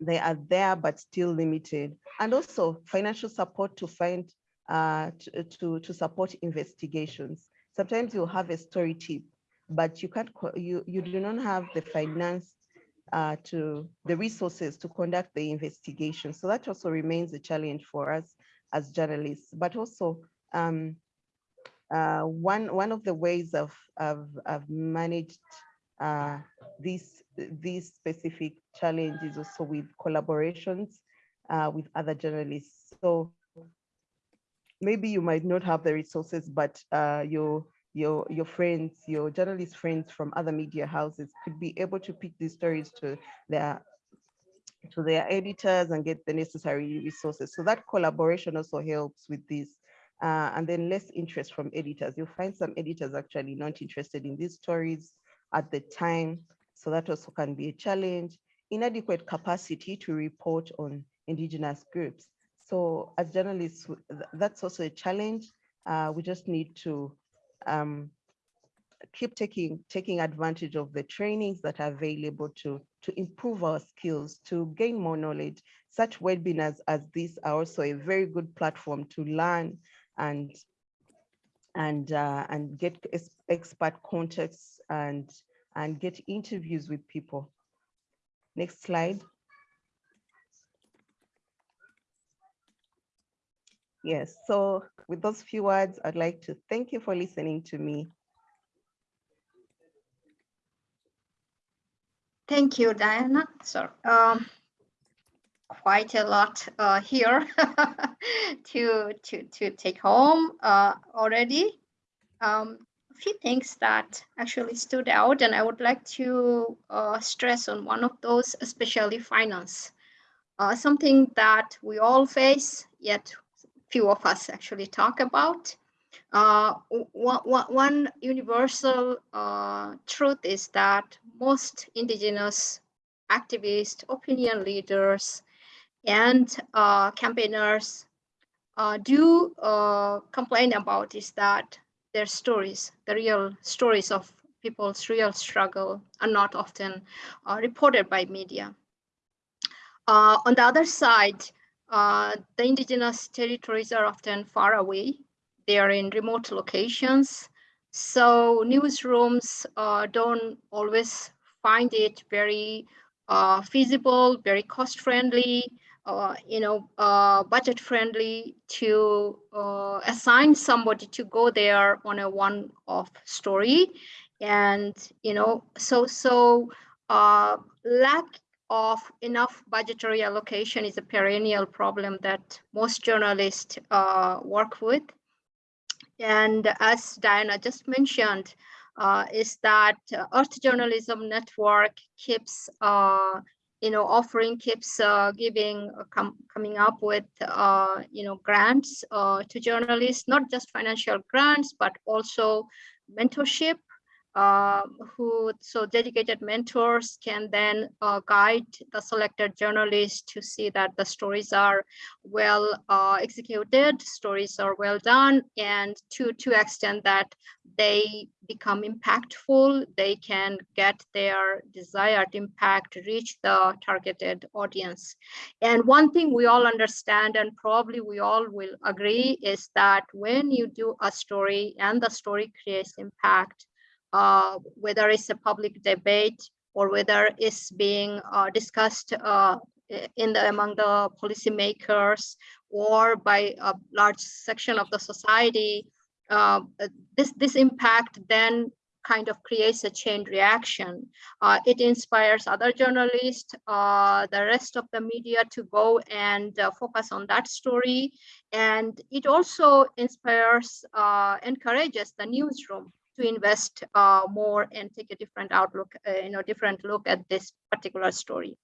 they are there, but still limited. And also financial support to find, uh, to, to, to support investigations. Sometimes you'll have a story tip, but you can't, you, you do not have the finance uh, to the resources to conduct the investigation. So that also remains a challenge for us as journalists, but also um, uh, one, one of the ways of, of, of managed uh, this specific challenge is also with collaborations uh, with other journalists. So maybe you might not have the resources, but uh, your your your friends, your journalist friends from other media houses could be able to pick these stories to their to their editors and get the necessary resources. So that collaboration also helps with this. Uh, and then less interest from editors. You'll find some editors actually not interested in these stories at the time. So that also can be a challenge. Inadequate capacity to report on indigenous groups. So as journalists, that's also a challenge. Uh, we just need to um, keep taking taking advantage of the trainings that are available to to improve our skills to gain more knowledge such webinars as this are also a very good platform to learn and and uh, and get expert contacts and and get interviews with people next slide Yes, so with those few words, I'd like to thank you for listening to me. Thank you, Diana. So, um, quite a lot uh, here to, to, to take home uh, already. Um, a few things that actually stood out, and I would like to uh, stress on one of those, especially finance. Uh, something that we all face, yet few of us actually talk about. Uh, one, one universal uh, truth is that most indigenous activists, opinion leaders, and uh, campaigners uh, do uh, complain about is that their stories, the real stories of people's real struggle are not often uh, reported by media. on the other side, uh, the indigenous territories are often far away. They are in remote locations. So newsrooms uh, don't always find it very uh, feasible, very cost friendly, uh, you know, uh, budget friendly to uh, assign somebody to go there on a one-off story. And, you know, so, so lack of enough budgetary allocation is a perennial problem that most journalists uh, work with. And as Diana just mentioned, uh, is that uh, Earth Journalism Network keeps, uh, you know, offering, keeps uh, giving, uh, com coming up with, uh, you know, grants uh, to journalists, not just financial grants, but also mentorship uh, who so dedicated mentors can then uh, guide the selected journalists to see that the stories are well uh, executed, stories are well done, and to to extent that they become impactful, they can get their desired impact, reach the targeted audience. And one thing we all understand, and probably we all will agree, is that when you do a story and the story creates impact, uh, whether it's a public debate or whether it's being uh, discussed uh, in the among the policymakers or by a large section of the society, uh, this this impact then kind of creates a chain reaction. Uh, it inspires other journalists, uh, the rest of the media to go and focus on that story. And it also inspires, encourages the newsroom to invest uh, more and take a different outlook, uh, you know, different look at this particular story.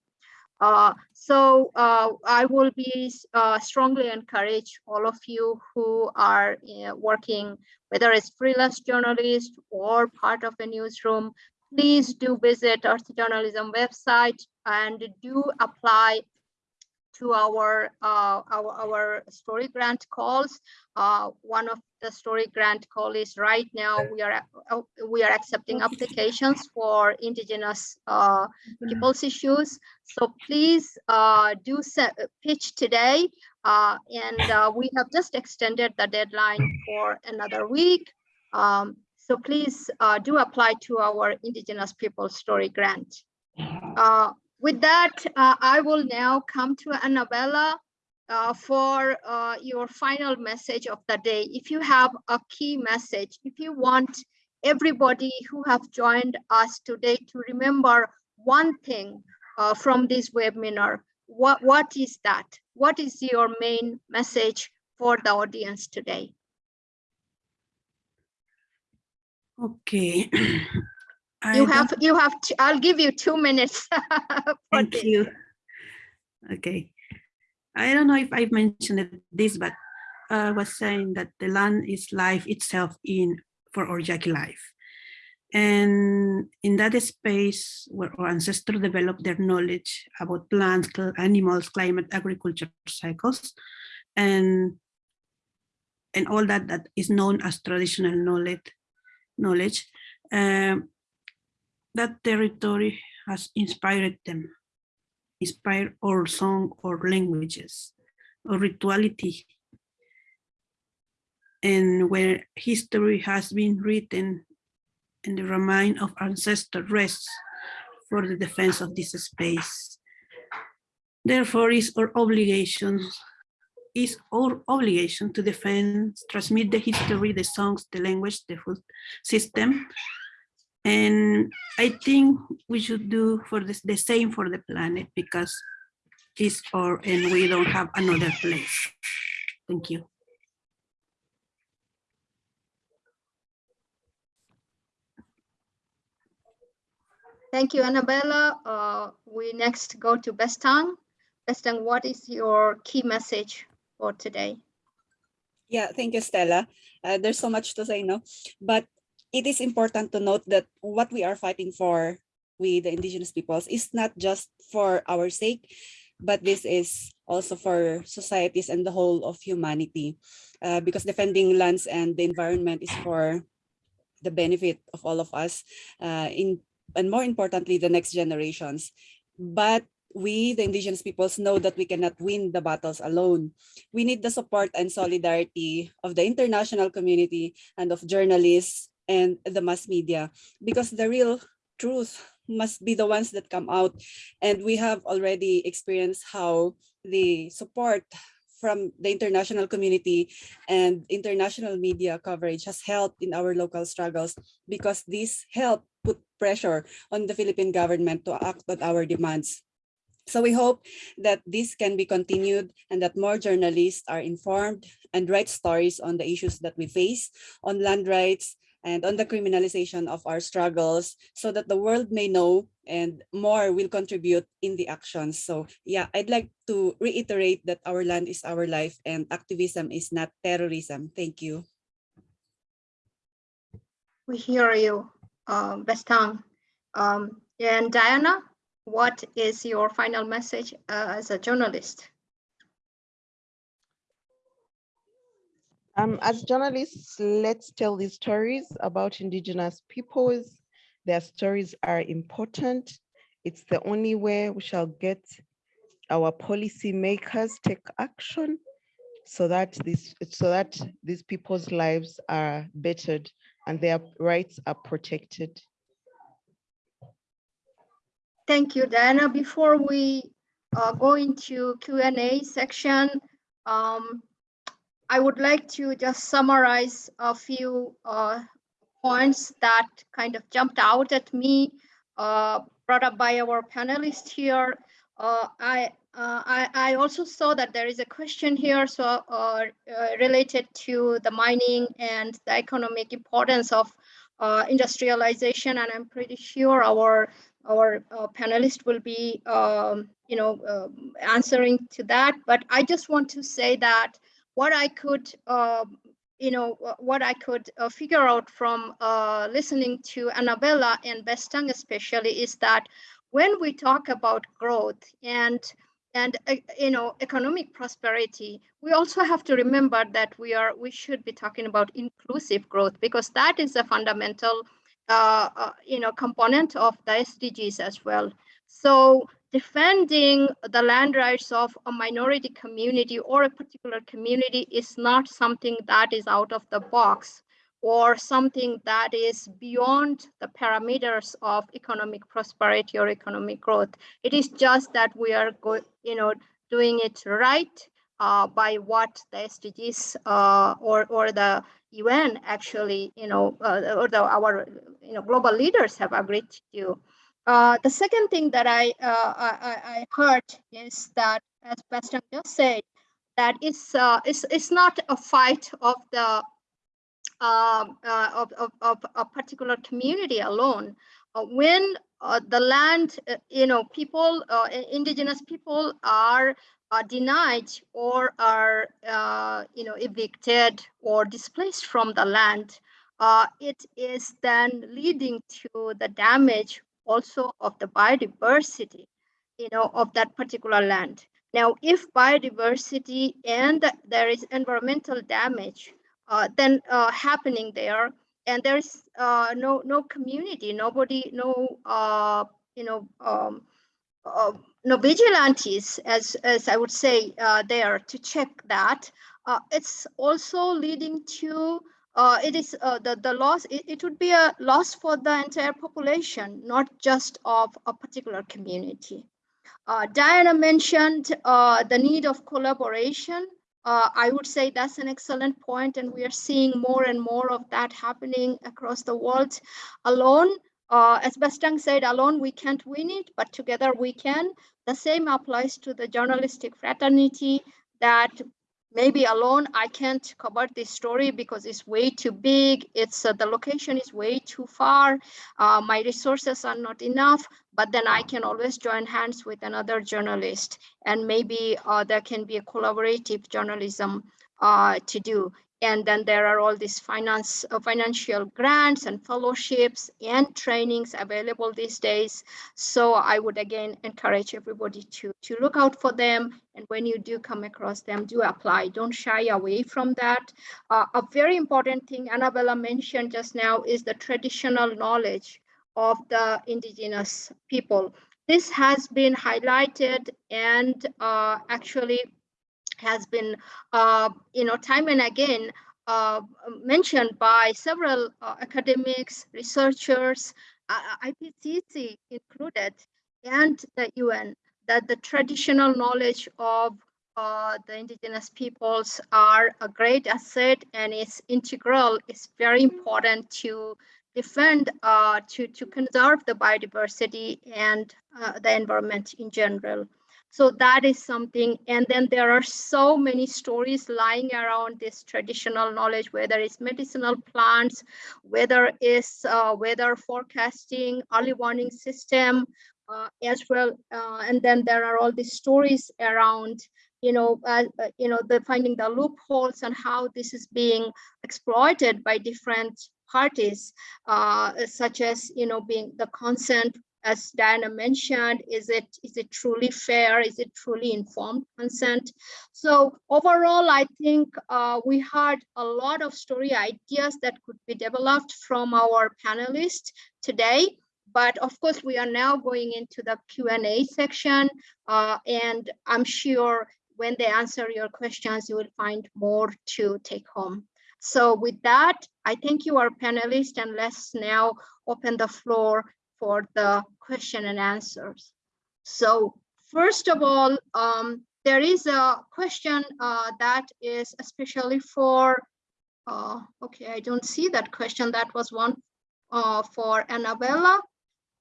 Uh, so uh, I will be uh, strongly encourage all of you who are working, whether it's freelance journalist or part of a newsroom, please do visit Earth Journalism website and do apply to our uh, our, our story grant calls. Uh, one of the story grant call is right now we are uh, we are accepting applications for indigenous uh, people's issues. So please uh, do set, pitch today. Uh, and we have just extended the deadline for another week. Um, so please do apply to our indigenous people story grant. With that, uh, I will now come to Annabella uh, for uh, your final message of the day. If you have a key message, if you want everybody who have joined us today to remember one thing uh, from this webinar, what, what is that? What is your main message for the audience today? Okay. you have you have to, i'll give you two minutes. Thank this. you. Okay. I don't know if I've mentioned this but i was saying that the land is life itself in for our Yaqui life. And in that space where our ancestors developed their knowledge about plants animals climate agriculture cycles and and all that that is known as traditional knowledge knowledge um, that territory has inspired them, inspired our song or languages or rituality. And where history has been written and the remain of ancestor rests for the defense of this space. Therefore is our obligation is our obligation to defend, transmit the history, the songs, the language, the food system, and I think we should do for this the same for the planet because it's our and we don't have another place. Thank you. Thank you, Annabella. Uh, we next go to Bestang. Bestang, what is your key message for today? Yeah, thank you, Stella. Uh, there's so much to say, no? But it is important to note that what we are fighting for with the indigenous peoples is not just for our sake, but this is also for societies and the whole of humanity uh, because defending lands and the environment is for the benefit of all of us uh, in and more importantly the next generations. But we the indigenous peoples know that we cannot win the battles alone. We need the support and solidarity of the international community and of journalists and the mass media because the real truth must be the ones that come out and we have already experienced how the support from the international community and international media coverage has helped in our local struggles because this helped put pressure on the Philippine government to act on our demands. So we hope that this can be continued and that more journalists are informed and write stories on the issues that we face on land rights, and on the criminalization of our struggles so that the world may know and more will contribute in the actions. So yeah, I'd like to reiterate that our land is our life and activism is not terrorism. Thank you. We hear you, um, Bestang. Um, and Diana, what is your final message uh, as a journalist? Um, as journalists, let's tell these stories about indigenous peoples. Their stories are important. It's the only way we shall get our policy makers take action so that this so that these people's lives are bettered and their rights are protected. Thank you, Diana. Before we uh, go into Q&A section, um, I would like to just summarize a few uh, points that kind of jumped out at me, uh, brought up by our panelists here. Uh, I, uh, I, I also saw that there is a question here, so uh, uh, related to the mining and the economic importance of industrialization, and I'm pretty sure our our uh, panelist will be, um, you know, uh, answering to that. But I just want to say that what I could, uh, you know, what I could uh, figure out from uh, listening to Annabella and Bestang especially is that when we talk about growth and and uh, you know economic prosperity we also have to remember that we are we should be talking about inclusive growth because that is a fundamental uh, uh, you know, component of the SDGs as well. So defending the land rights of a minority community or a particular community is not something that is out of the box or something that is beyond the parameters of economic prosperity or economic growth. It is just that we are, you know, doing it right uh, by what the SDGs uh, or or the UN actually, you know, uh, or the, our you know global leaders have agreed to. Uh, the second thing that I, uh, I, I heard is that, as Bestang just said, that it's uh, it's it's not a fight of the um, uh, of, of, of a particular community alone. Uh, when the land, you know, people, indigenous people are are denied or are you know evicted or displaced from the land, uh, it is then leading to the damage also of the biodiversity, you know, of that particular land. Now, if biodiversity and there is environmental damage, uh, then uh, happening there, and there's uh, no no community, nobody, no uh, you know. Um, uh, no vigilantes, as, as I would say uh, there to check that. It's also leading to, uh, it is uh, the, the loss, it, it would be a loss for the entire population, not just of a particular community. Uh, Diana mentioned uh, the need of collaboration. I would say that's an excellent point, and we are seeing more and more of that happening across the world. Alone, uh, as Bestang said, alone we can't win it, but together we can. The same applies to the journalistic fraternity that maybe alone I can't cover this story because it's way too big. It's uh, the location is way too far. Uh, my resources are not enough, but then I can always join hands with another journalist and maybe uh, there can be a collaborative journalism uh, to do. And then there are all these finance, uh, financial grants and fellowships and trainings available these days. So I would again encourage everybody to, to look out for them. And when you do come across them, do apply. Don't shy away from that. Uh, a very important thing Annabella mentioned just now is the traditional knowledge of the indigenous people. This has been highlighted and uh, actually has been, uh, you know, time and again uh, mentioned by several uh, academics, researchers, uh, IPCC included, and the UN, that the traditional knowledge of uh, the indigenous peoples are a great asset and it's integral, it's very important to defend, uh, to, to conserve the biodiversity and the environment in general. So that is something. And then there are so many stories lying around this traditional knowledge, whether it's medicinal plants, whether it's uh, weather forecasting, early warning system, uh, as well. Uh, and then there are all these stories around, you know, uh, uh, you know, the finding the loopholes and how this is being exploited by different parties, uh, such as, you know, being the consent as Diana mentioned, is it is it truly fair? Is it truly informed consent? So overall, I think uh, we had a lot of story ideas that could be developed from our panelists today. But of course, we are now going into the Q&A section, uh, and I'm sure when they answer your questions, you will find more to take home. So with that, I thank you, our panelists, and let's now open the floor for the question and answers. So first of all, um, there is a question uh, that is especially for, uh, okay, I don't see that question. That was one uh, for Annabella.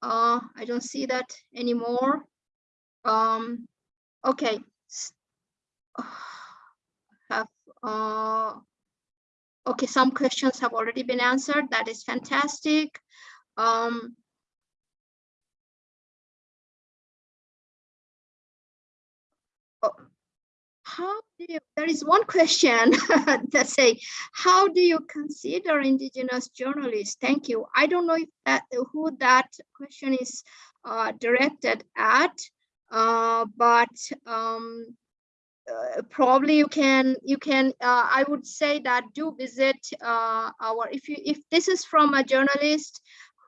Uh, I don't see that anymore. Um, okay. Have, uh, okay, some questions have already been answered. That is fantastic. Um, how do you, there is one question that say, how do you consider indigenous journalists? Thank you. I don't know if that who that question is uh, directed at, uh, but um, uh, probably you can you can uh, I would say that do visit uh, our if you if this is from a journalist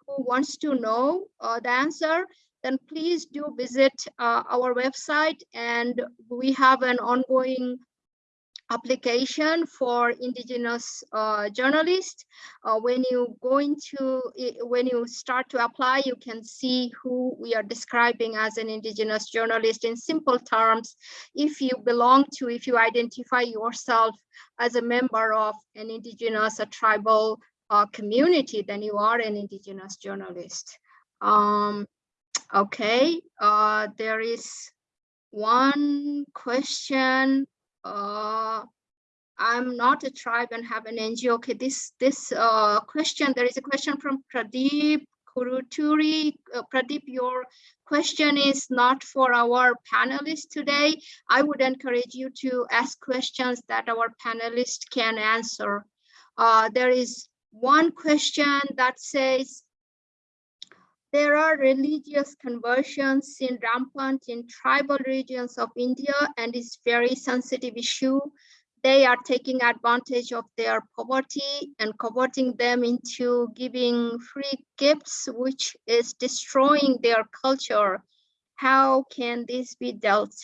who wants to know uh, the answer then please do visit uh, our website and we have an ongoing application for indigenous uh, journalists. Uh, when you go into, when you start to apply, you can see who we are describing as an indigenous journalist in simple terms. If you belong to, if you identify yourself as a member of an indigenous, a tribal uh, community, then you are an indigenous journalist. Um, Okay, uh, there is one question. Uh, I'm not a tribe and have an NGO. Okay, this this uh, question, there is a question from Pradeep Kuruturi. Uh, Pradeep, your question is not for our panelists today. I would encourage you to ask questions that our panelists can answer. Uh, there is one question that says, there are religious conversions in rampant in tribal regions of India and it's very sensitive issue. They are taking advantage of their poverty and converting them into giving free gifts, which is destroying their culture. How can this be dealt?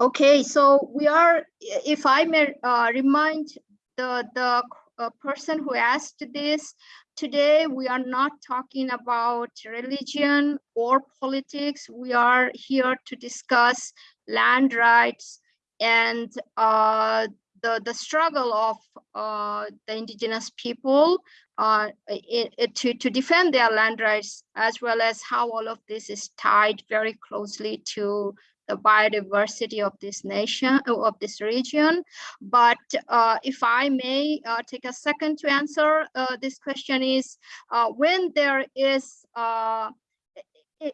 Okay, so we are, if I may uh, remind the, the uh, person who asked this, Today, we are not talking about religion or politics. We are here to discuss land rights and uh, the, the struggle of uh, the indigenous people uh, it, it, to, to defend their land rights, as well as how all of this is tied very closely to the biodiversity of this nation, of this region. But uh, if I may uh, take a second to answer uh, this question is, uh, when there is uh,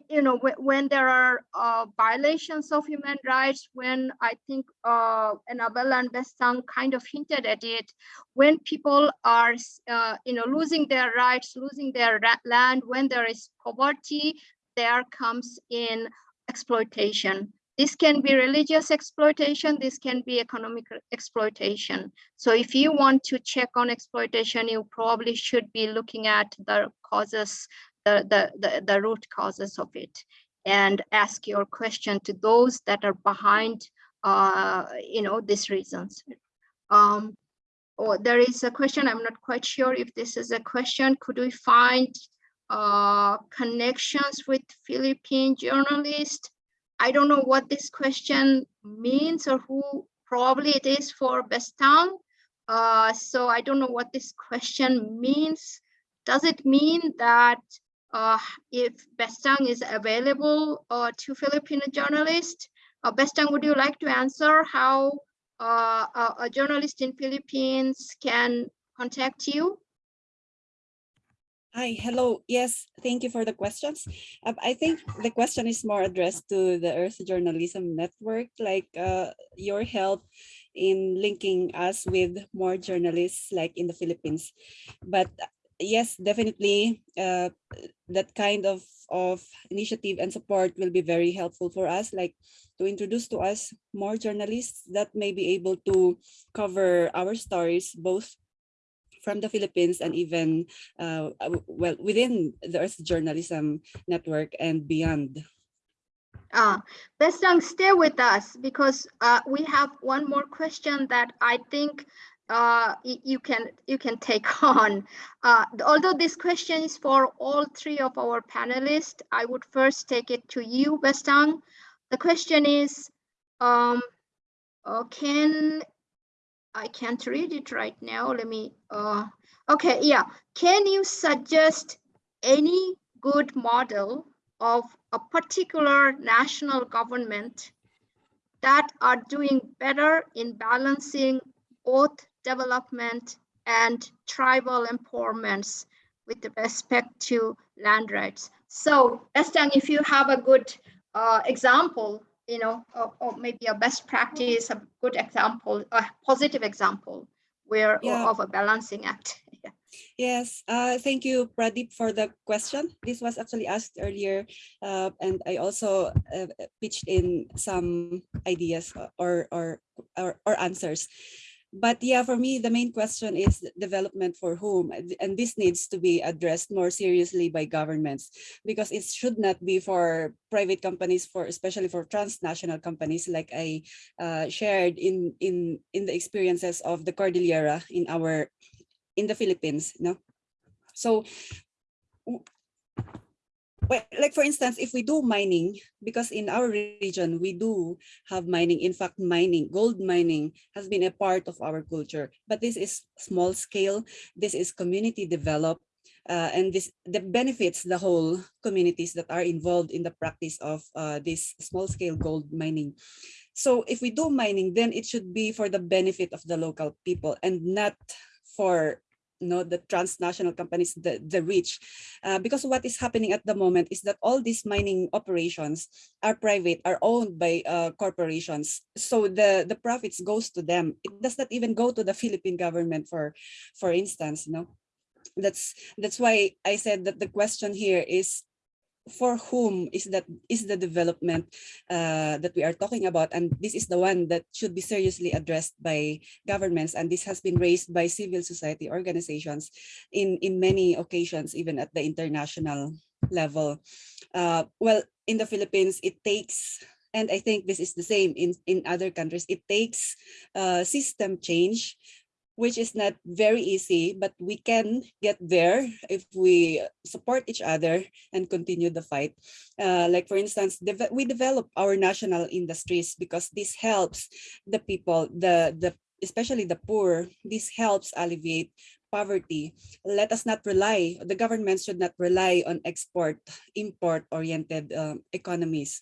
you know, when there are uh, violations of human rights, when I think uh, Annabella and Bestang kind of hinted at it, when people are, uh, you know, losing their rights, losing their land, when there is poverty, there comes in exploitation. This can be religious exploitation, this can be economic exploitation. So if you want to check on exploitation, you probably should be looking at the causes, the, the, the, the root causes of it and ask your question to those that are behind, uh, you know, these reasons. Um, or there is a question, I'm not quite sure if this is a question, could we find uh, connections with Philippine journalists? I don't know what this question means or who probably it is for Bestang. Uh, so I don't know what this question means. Does it mean that uh, if Bestang is available uh, to Filipino journalists, Uh, Bestang, would you like to answer how uh, a, a journalist in Philippines can contact you? Hi, hello. Yes, thank you for the questions. Um, I think the question is more addressed to the Earth Journalism Network, like uh, your help in linking us with more journalists like in the Philippines. But uh, yes, definitely uh, that kind of, of initiative and support will be very helpful for us, like to introduce to us more journalists that may be able to cover our stories, both from the Philippines and even uh, well within the Earth Journalism Network and beyond. Uh, Bestang, stay with us because uh, we have one more question that I think uh, you can you can take on. Uh, although this question is for all three of our panelists, I would first take it to you, Bestang. The question is, um, uh, can I can't read it right now. Let me. Uh, okay, yeah. Can you suggest any good model of a particular national government that are doing better in balancing both development and tribal empowerments with respect to land rights. So Bestang, if you have a good uh, example, you know, or, or maybe a best practice, a good example, a positive example where Yeah. of a balancing act. Yeah. Yes, uh, thank you, Pradeep, for the question. This was actually asked earlier, uh, and I also uh, pitched in some ideas or, or or or answers. But yeah, for me, the main question is development for whom, and this needs to be addressed more seriously by governments because it should not be for private companies, for especially for transnational companies, like I uh, shared in in in the experiences of the Cordillera in our in the Philippines, no? So, well, like for instance, if we do mining, because in our region, we do have mining. In fact, mining, gold mining has been a part of our culture, but this is small scale. This is community developed. Uh, and this that benefits the whole communities that are involved in the practice of uh, this small scale gold mining. So if we do mining, then it should be for the benefit of the local people and not for know, the transnational companies, the, the rich. Uh, because what is happening at the moment is that all these mining operations are private, are owned by uh, corporations. So the, the profits goes to them. It does not even go to the Philippine government, for, for instance, you know. That's that's why I said that the question here is for whom is that is the development uh, that we are talking about. And this is the one that should be seriously addressed by governments. And this has been raised by civil society organizations in in many occasions even at the international level. Uh, well in the philippines it takes and i think this is the same in in other countries it takes uh, system change which is not very easy, but we can get there if we support each other and continue the fight. Uh, like for instance, deve- we develop our national industries because this helps the people, the the especially the poor. This helps alleviate poverty. Let us not rely. The government should not rely on export, import oriented um, economies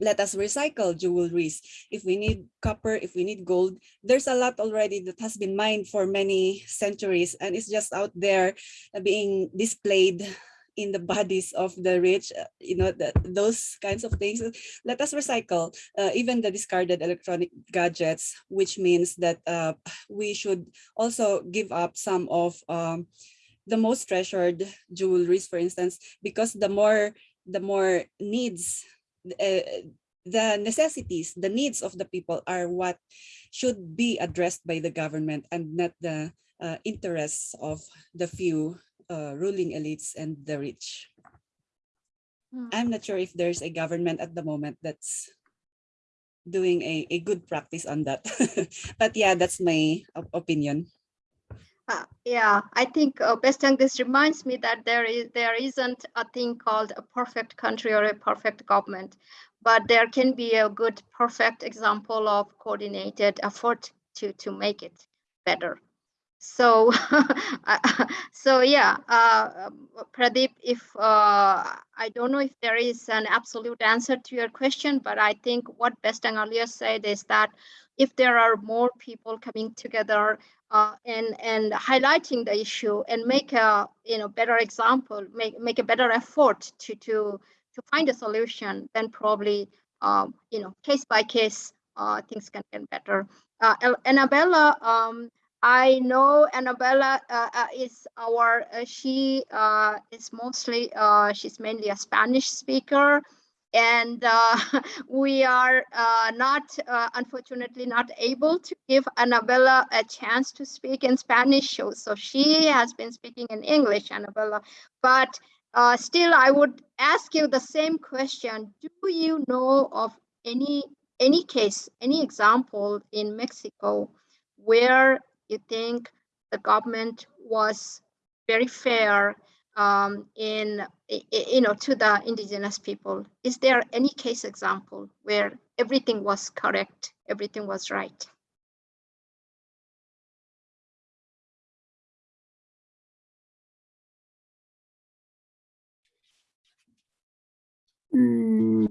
let us recycle jewelries. If we need copper, if we need gold, there's a lot already that has been mined for many centuries and it's just out there being displayed in the bodies of the rich, uh, you know, the, those kinds of things. Let us recycle uh, even the discarded electronic gadgets, which means that uh, we should also give up some of um, the most treasured jewelries, for instance, because the more the more needs the necessities, the needs of the people are what should be addressed by the government and not the uh, interests of the few uh, ruling elites and the rich. Hmm. I'm not sure if there's a government at the moment that's doing a, a good practice on that. but yeah, that's my op- opinion. Uh, yeah, I think uh, Bestang, this reminds me that there is there isn't a thing called a perfect country or a perfect government, but there can be a good perfect example of coordinated effort to to make it better. So, so yeah, uh, Pradeep, if uh, I don't know if there is an absolute answer to your question, but I think what Bestang earlier said is that if there are more people coming together uh, and and highlighting the issue and make a you know better example, make make a better effort to to to find a solution, then probably um, you know case by case uh, things can get better. Uh, Annabella, um, I know Annabella uh, uh, is our, uh, she is mostly, she's mainly a Spanish speaker. And uh, we are uh, not, uh, unfortunately, not able to give Annabella a chance to speak in Spanish. So, so she has been speaking in English, Annabella. But uh, still, I would ask you the same question. Do you know of any any case, any example in Mexico where you think the government was very fair um, in, you know, to the indigenous people? Is there any case example where everything was correct, everything was right? Mm,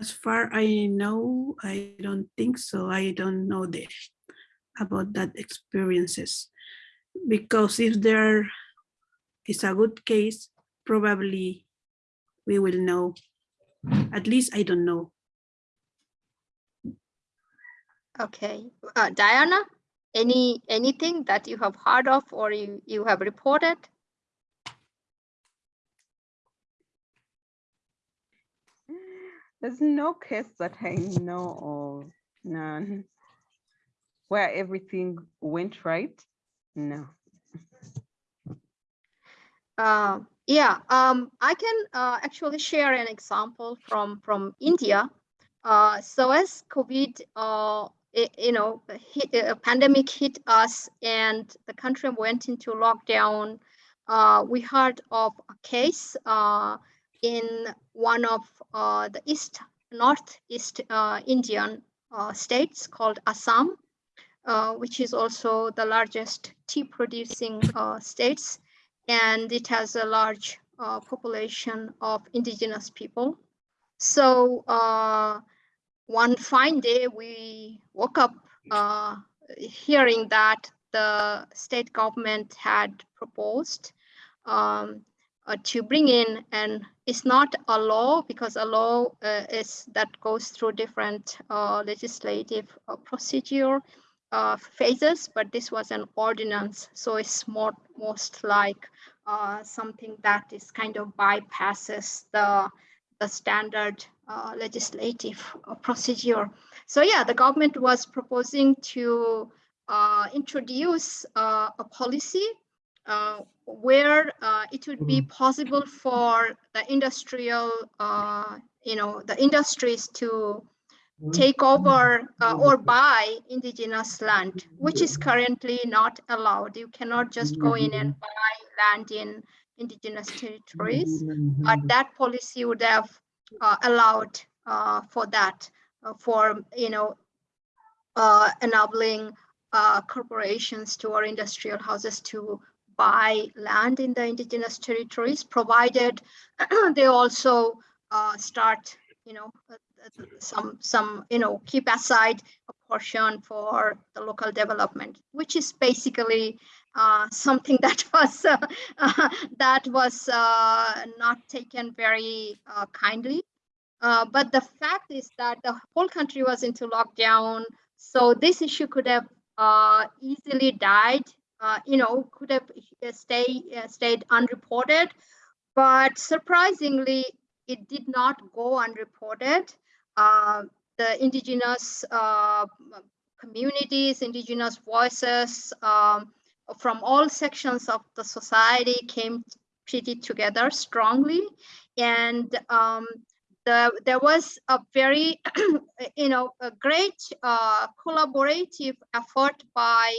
As far I know, I don't think so. I don't know the about that experiences. Because if there is a good case, probably we will know. At least I don't know. Okay, uh, Diana, any anything that you have heard of or you, you have reported? There's no case that I know of, none. Where everything went right? No. Uh, yeah, um, I can uh, actually share an example from from India. Uh, so as COVID, uh, i- you know, hit, a pandemic hit us and the country went into lockdown. Uh, we heard of a case uh, in one of the east northeast Indian states called Assam, which is also the largest tea producing states and it has a large uh, population of indigenous people. So uh, one fine day, we woke up uh, hearing that the state government had proposed um, uh, to bring in, and it's not a law because a law uh, is that goes through different uh, legislative procedure uh, phases, but this was an ordinance, so it's more most like uh, something that is kind of bypasses the the standard uh, legislative uh, procedure. So yeah, the government was proposing to uh, introduce uh, a policy uh, where uh, it would be possible for the industrial, uh, you know, the industries to take over uh, or buy indigenous land, which is currently not allowed. You cannot just go in and buy land in indigenous territories. But that policy would have uh, allowed uh, for that, uh, for, you know, uh, enabling uh, corporations to or industrial houses to buy land in the indigenous territories, provided they also uh, start, you know, some some you know keep aside a portion for the local development, which is basically uh, something that was uh, that was uh, not taken very uh, kindly. Uh, but the fact is that the whole country was into lockdown, so this issue could have easily died. You know, could have stay stayed unreported, but surprisingly, it did not go unreported. Uh, the indigenous uh, communities, indigenous voices um, from all sections of the society came pretty together strongly, and um, the, there was a very, you know, a great uh, collaborative effort by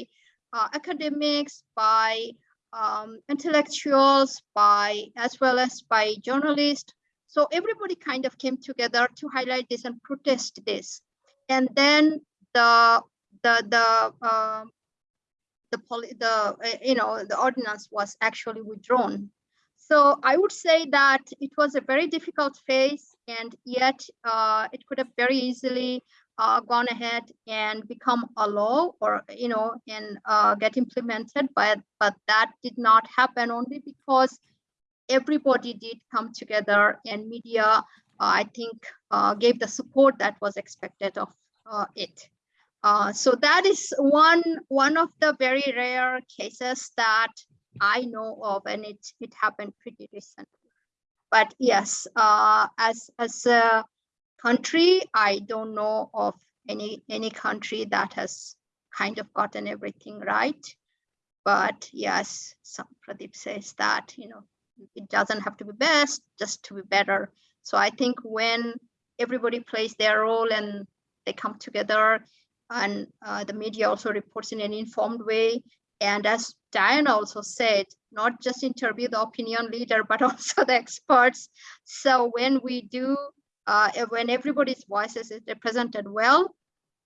uh, academics, by um, intellectuals, by as well as by journalists. So everybody kind of came together to highlight this and protest this. And then the the the uh, the poli the uh, you know the ordinance was actually withdrawn. So I would say that it was a very difficult phase, and yet uh, it could have very easily uh, gone ahead and become a law, or you know, and uh, get implemented. But but that did not happen only because everybody did come together, and media, uh, I think, uh, gave the support that was expected of uh, it. So that is one one of the very rare cases that I know of, and it it happened pretty recently. But yes, as as a country, I don't know of any any country that has kind of gotten everything right. But yes, Pradeep says that you know it doesn't have to be best, just to be better. So I think when everybody plays their role and they come together and uh, the media also reports in an informed way. And as Diana also said, not just interview the opinion leader, but also the experts. So when we do, uh, when everybody's voices is represented well,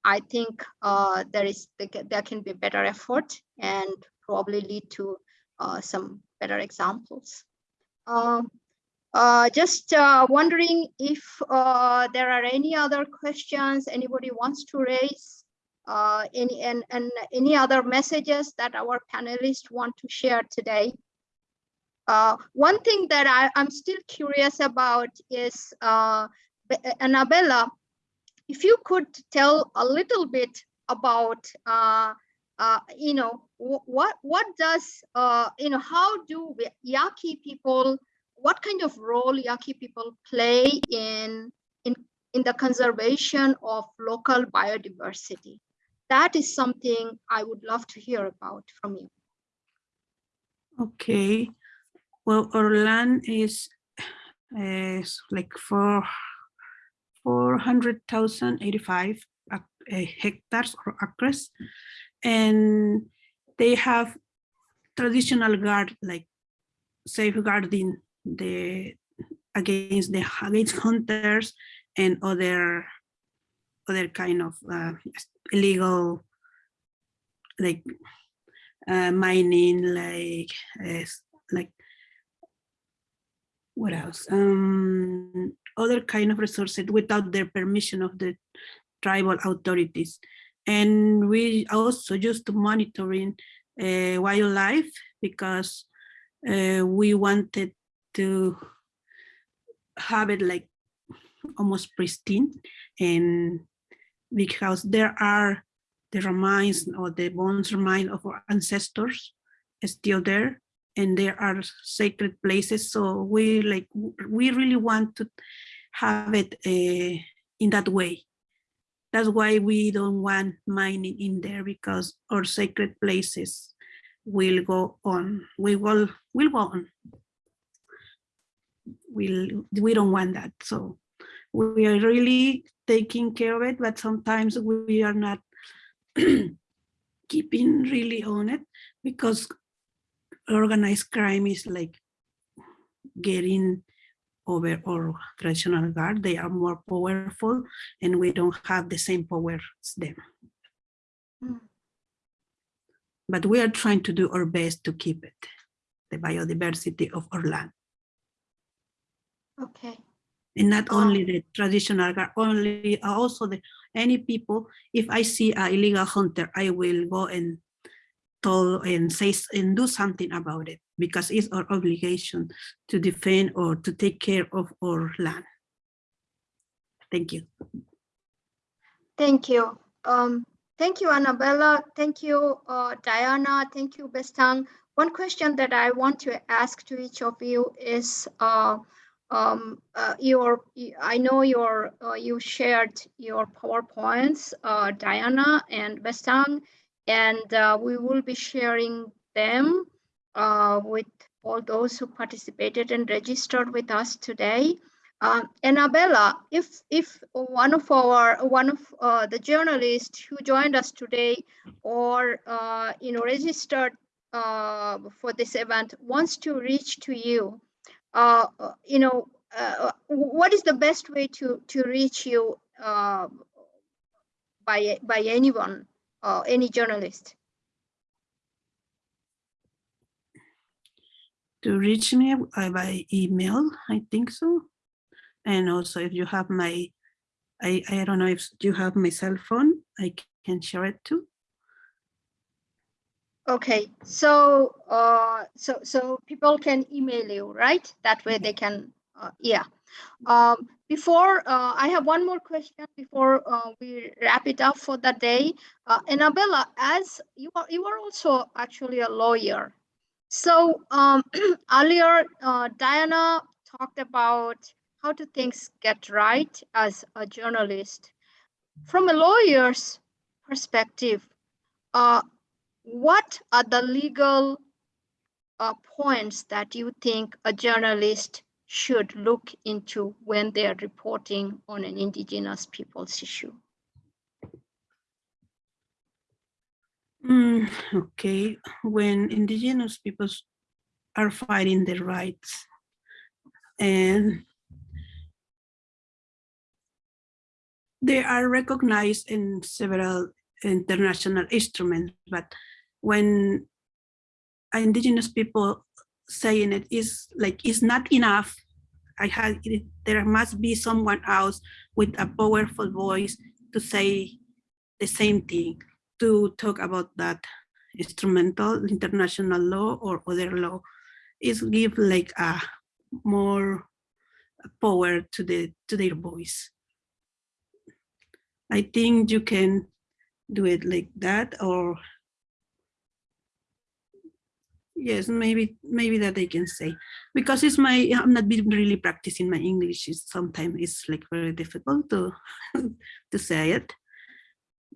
I think uh, there is there can be better effort and probably lead to uh, some better examples. Um, uh, just uh, wondering if uh, there are any other questions anybody wants to raise, uh, any and, and any other messages that our panelists want to share today. Uh, one thing that I, I'm still curious about is, uh, Annabella, if you could tell a little bit about, Uh, you know, what what does, uh, you know, how do we, Yaqui people what kind of role Yaqui people play in, in, in the conservation of local biodiversity. That is something I would love to hear about from you. Okay, well, our land is, is like for 400,085 uh, uh, hectares or acres. And they have traditional guard, like safeguarding the against the against hunters and other other kind of uh, illegal like uh, mining like uh, like what else? Um other kind of resources without their permission of the tribal authorities and we also used to monitoring uh, wildlife because uh, we wanted to have it like almost pristine and because there are the remains or the bones remain of our ancestors still there and there are sacred places. So we like we really want to have it uh, in that way that's why we don't want mining in there because our sacred places will go on. We will will go on. We we don't want that. So we are really taking care of it but sometimes we are not keeping really on it because organized crime is like getting over our traditional guard they are more powerful and we don't have the same power as them Mm. but we are trying to do our best to keep it the biodiversity of our land Okay. and not Oh. only the traditional guard, only also the any people. If I see a illegal hunter, I will go and and say s- and do something about it because it's our obligation to defend or to take care of our land. Thank you. Thank you. Um, thank you, Annabella. Thank you, uh, Diana. Thank you, Bestang. One question that I want to ask to each of you is, uh, um, uh, your, I know your, uh, you shared your PowerPoints, uh, Diana and Bestang, and uh, we will be sharing them uh, with all those who participated and registered with us today. Uh, Annabella, if if one of our one of uh, the journalists who joined us today, or uh, you know registered uh, for this event, wants to reach to you, uh, you know, what is the best way to to reach you by by anyone, or any journalist? To reach me uh, by email, I think so. And also if you have my, I, I don't know if you have my cell phone, I can share it too. Okay, so uh, so so people can email you, right? That way they can, uh, yeah. Um, before uh, I have one more question before uh, we wrap it up for the day. Uh, Annabella, as you are you are also actually a lawyer. So um, earlier, uh, Diana talked about how do things get right as a journalist. From a lawyer's perspective, uh, what are the legal uh, points that you think a journalist should look into when they are reporting on an indigenous people's issue? Mm, okay, when indigenous peoples are fighting their rights and they are recognized in several international instruments, but when indigenous people saying it is like it's not enough. I had there must be someone else with a powerful voice to say the same thing to talk about that instrumental international law or other law. Is give like a more power to the to their voice. I think you can do it like that or yes maybe maybe that i can say. Because it's my i'm not been really practicing my english. It's sometimes it's like very difficult to to say it.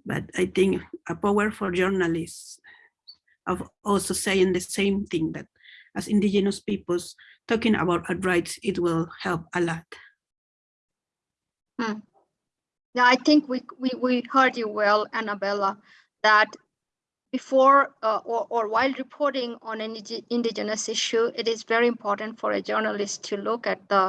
But i think a power for journalists of also saying the same thing that as indigenous peoples talking about our rights it will help a lot. Hmm. Yeah, I think we, we, we heard you well, Annabella, that before uh, or, or while reporting on an indigenous issue, it is very important for a journalist to look at the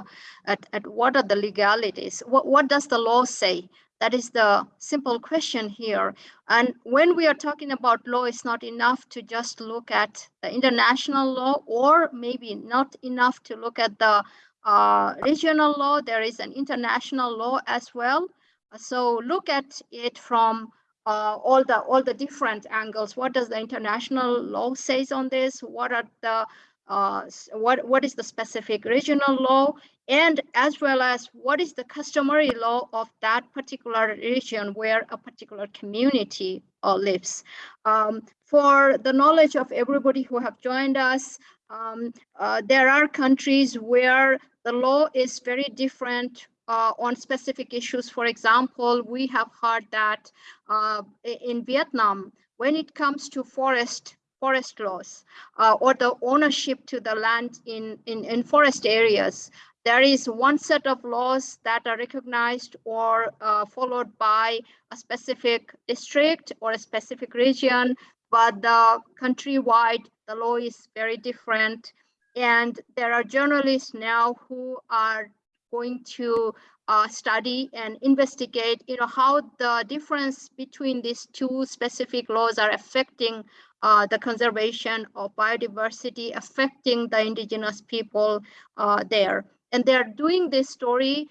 at, at what are the legalities. What, what does the law say? That is the simple question here. And when we are talking about law, it's not enough to just look at the international law, or maybe not enough to look at the uh, regional law. There is an international law as well. So look at it from uh, all the all the different angles. What does the international law says on this? What are the uh, what what is the specific regional law, and as well as what is the customary law of that particular region where a particular community uh, lives. Um, for the knowledge of everybody who have joined us, um, uh, there are countries where the law is very different uh, on specific issues. For example, we have heard that uh, in Vietnam, when it comes to forest forest laws uh, or the ownership to the land in, in, in forest areas, there is one set of laws that are recognized or uh, followed by a specific district or a specific region, but the countrywide, the law is very different. And there are journalists now who are going to uh, study and investigate you know how the difference between these two specific laws are affecting uh, the conservation of biodiversity affecting the indigenous people uh, there. And they're doing this story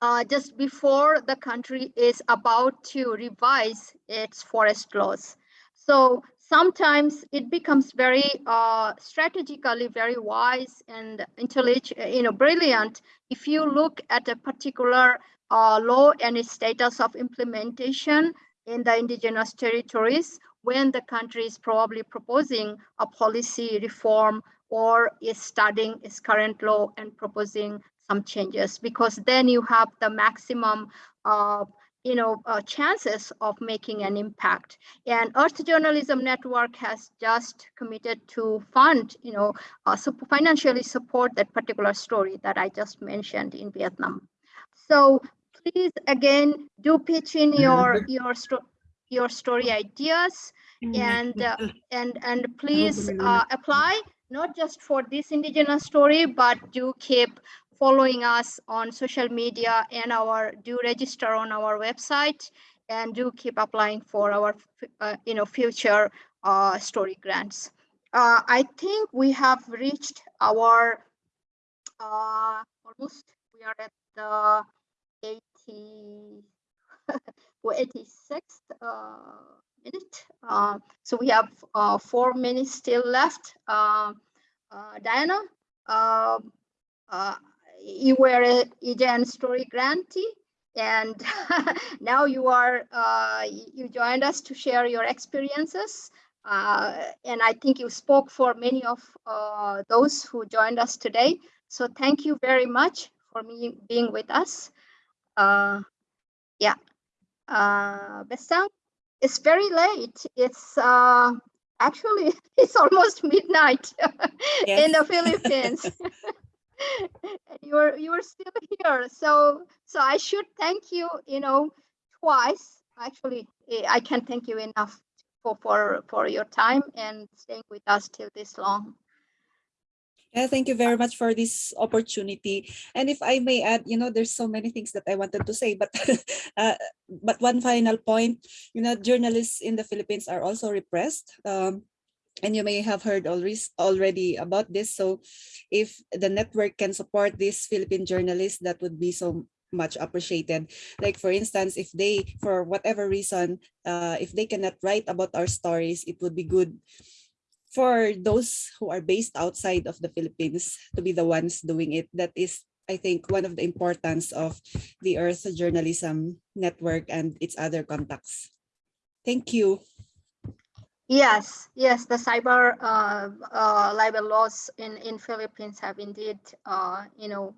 uh, just before the country is about to revise its forest laws. So sometimes it becomes very uh, strategically very wise and intelligent, you know, brilliant if you look at a particular uh, law and its status of implementation in the indigenous territories when the country is probably proposing a policy reform or is studying its current law and proposing some changes because then you have the maximum uh, you know, uh, chances of making an impact. And Earth Journalism Network has just committed to fund, you know, uh, financially support that particular story that I just mentioned in Vietnam. So please, again, do pitch in your your sto- your story ideas, and uh, and and please uh, apply not just for this indigenous story, but do keep following us on social media and our do register on our website and do keep applying for our uh, you know future uh, story grants. uh, I think we have reached our uh, almost we are at the 80 86th uh, minute. Uh, so we have four minutes still left. Diana, um, uh, you were a EJN story grantee and now you are uh, you joined us to share your experiences. Uh, and i think you spoke for many of uh, those who joined us today. So thank you very much for me being with us. Uh, yeah. Uh, Bestang, it's very late. It's uh, actually it's almost midnight in the philippines and you're you're still here so so i should thank you you know twice actually eh, i can't thank you enough for for for your time and staying with us till this long Yeah, thank you very much for this opportunity. And if I may add, you know, there's so many things that I wanted to say, but uh, but one final point, you know, journalists in the Philippines are also repressed. Um, and you may have heard already about this. So if the network can support these Philippine journalists, that would be so much appreciated. Like for instance, if they, for whatever reason, uh, if they cannot write about our stories, it would be good for those who are based outside of the Philippines to be the ones doing it. That is, I think, one of the importance of the Earth Journalism Network and its other contacts. Thank you. Yes yes the cyber uh, uh, libel laws in in philippines have indeed uh, you know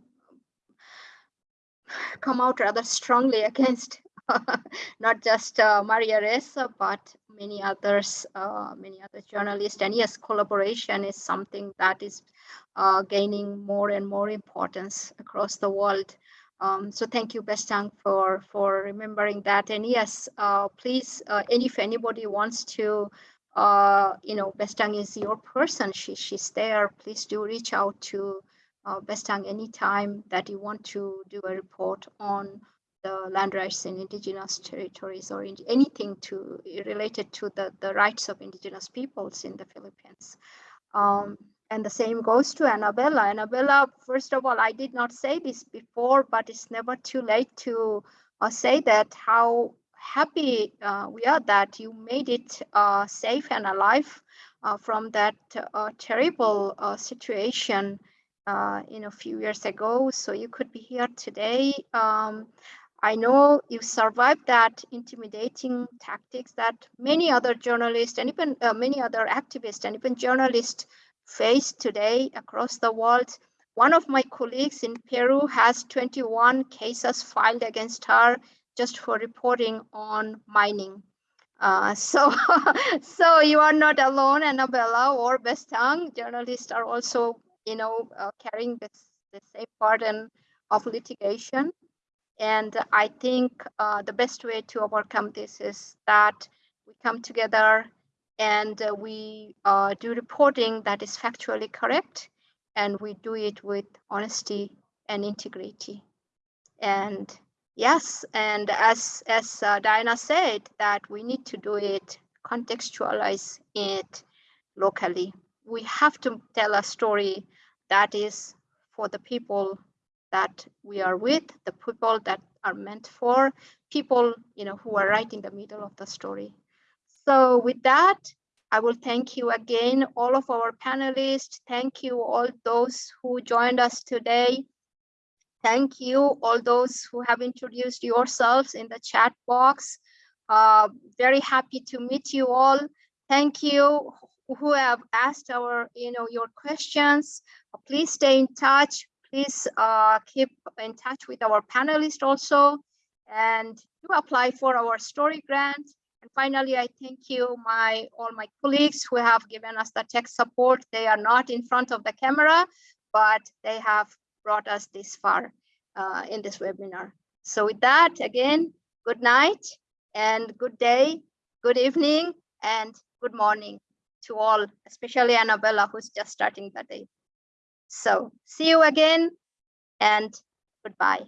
come out rather strongly against not just uh, Maria Ressa, but many others, uh, many other journalists. And yes, collaboration is something that is uh, gaining more and more importance across the world. Um, so thank you, Bestang, for for remembering that. And yes, please, and if anybody wants to, uh, you know, Bestang is your person. She she's there. Please do reach out to uh, Bestang anytime that you want to do a report on the land rights in indigenous territories or in anything to related to the, the rights of indigenous peoples in the Philippines. Um, and the same goes to Annabella. Annabella, first of all, I did not say this before, but it's never too late to uh, say that how happy uh, we are that you made it uh, safe and alive uh, from that terrible situation in a few years ago. So you could be here today. Um, I know you survived that intimidating tactics that many other journalists and even uh, many other activists and even journalists face today across the world. One of my colleagues in Peru has 21 cases filed against her just for reporting on mining. Uh, so, so you are not alone, Annabella or Bestang. Journalists are also, you know, uh, carrying this, the same burden of litigation. And I think uh, the best way to overcome this is that we come together and uh, we uh, do reporting that is factually correct and we do it with honesty and integrity. And yes, and as, as uh, Diana said, that we need to do it, contextualize it locally. We have to tell a story that is for the people that we are with, the people that are meant for, people you know who are right in the middle of the story. So with that, I will thank you again, all of our panelists. Thank you all those who joined us today. Thank you all those who have introduced yourselves in the chat box. Uh, very happy to meet you all. Thank you who have asked our, you know, your questions. Please stay in touch please uh, keep in touch with our panelists also and do apply for our story grant. And finally, I thank you, my all my colleagues who have given us the tech support. They are not in front of the camera, but they have brought us this far uh, in this webinar. So with that, again, good night and good day, good evening, and good morning to all, especially Annabella, who's just starting the day. So see you again and goodbye.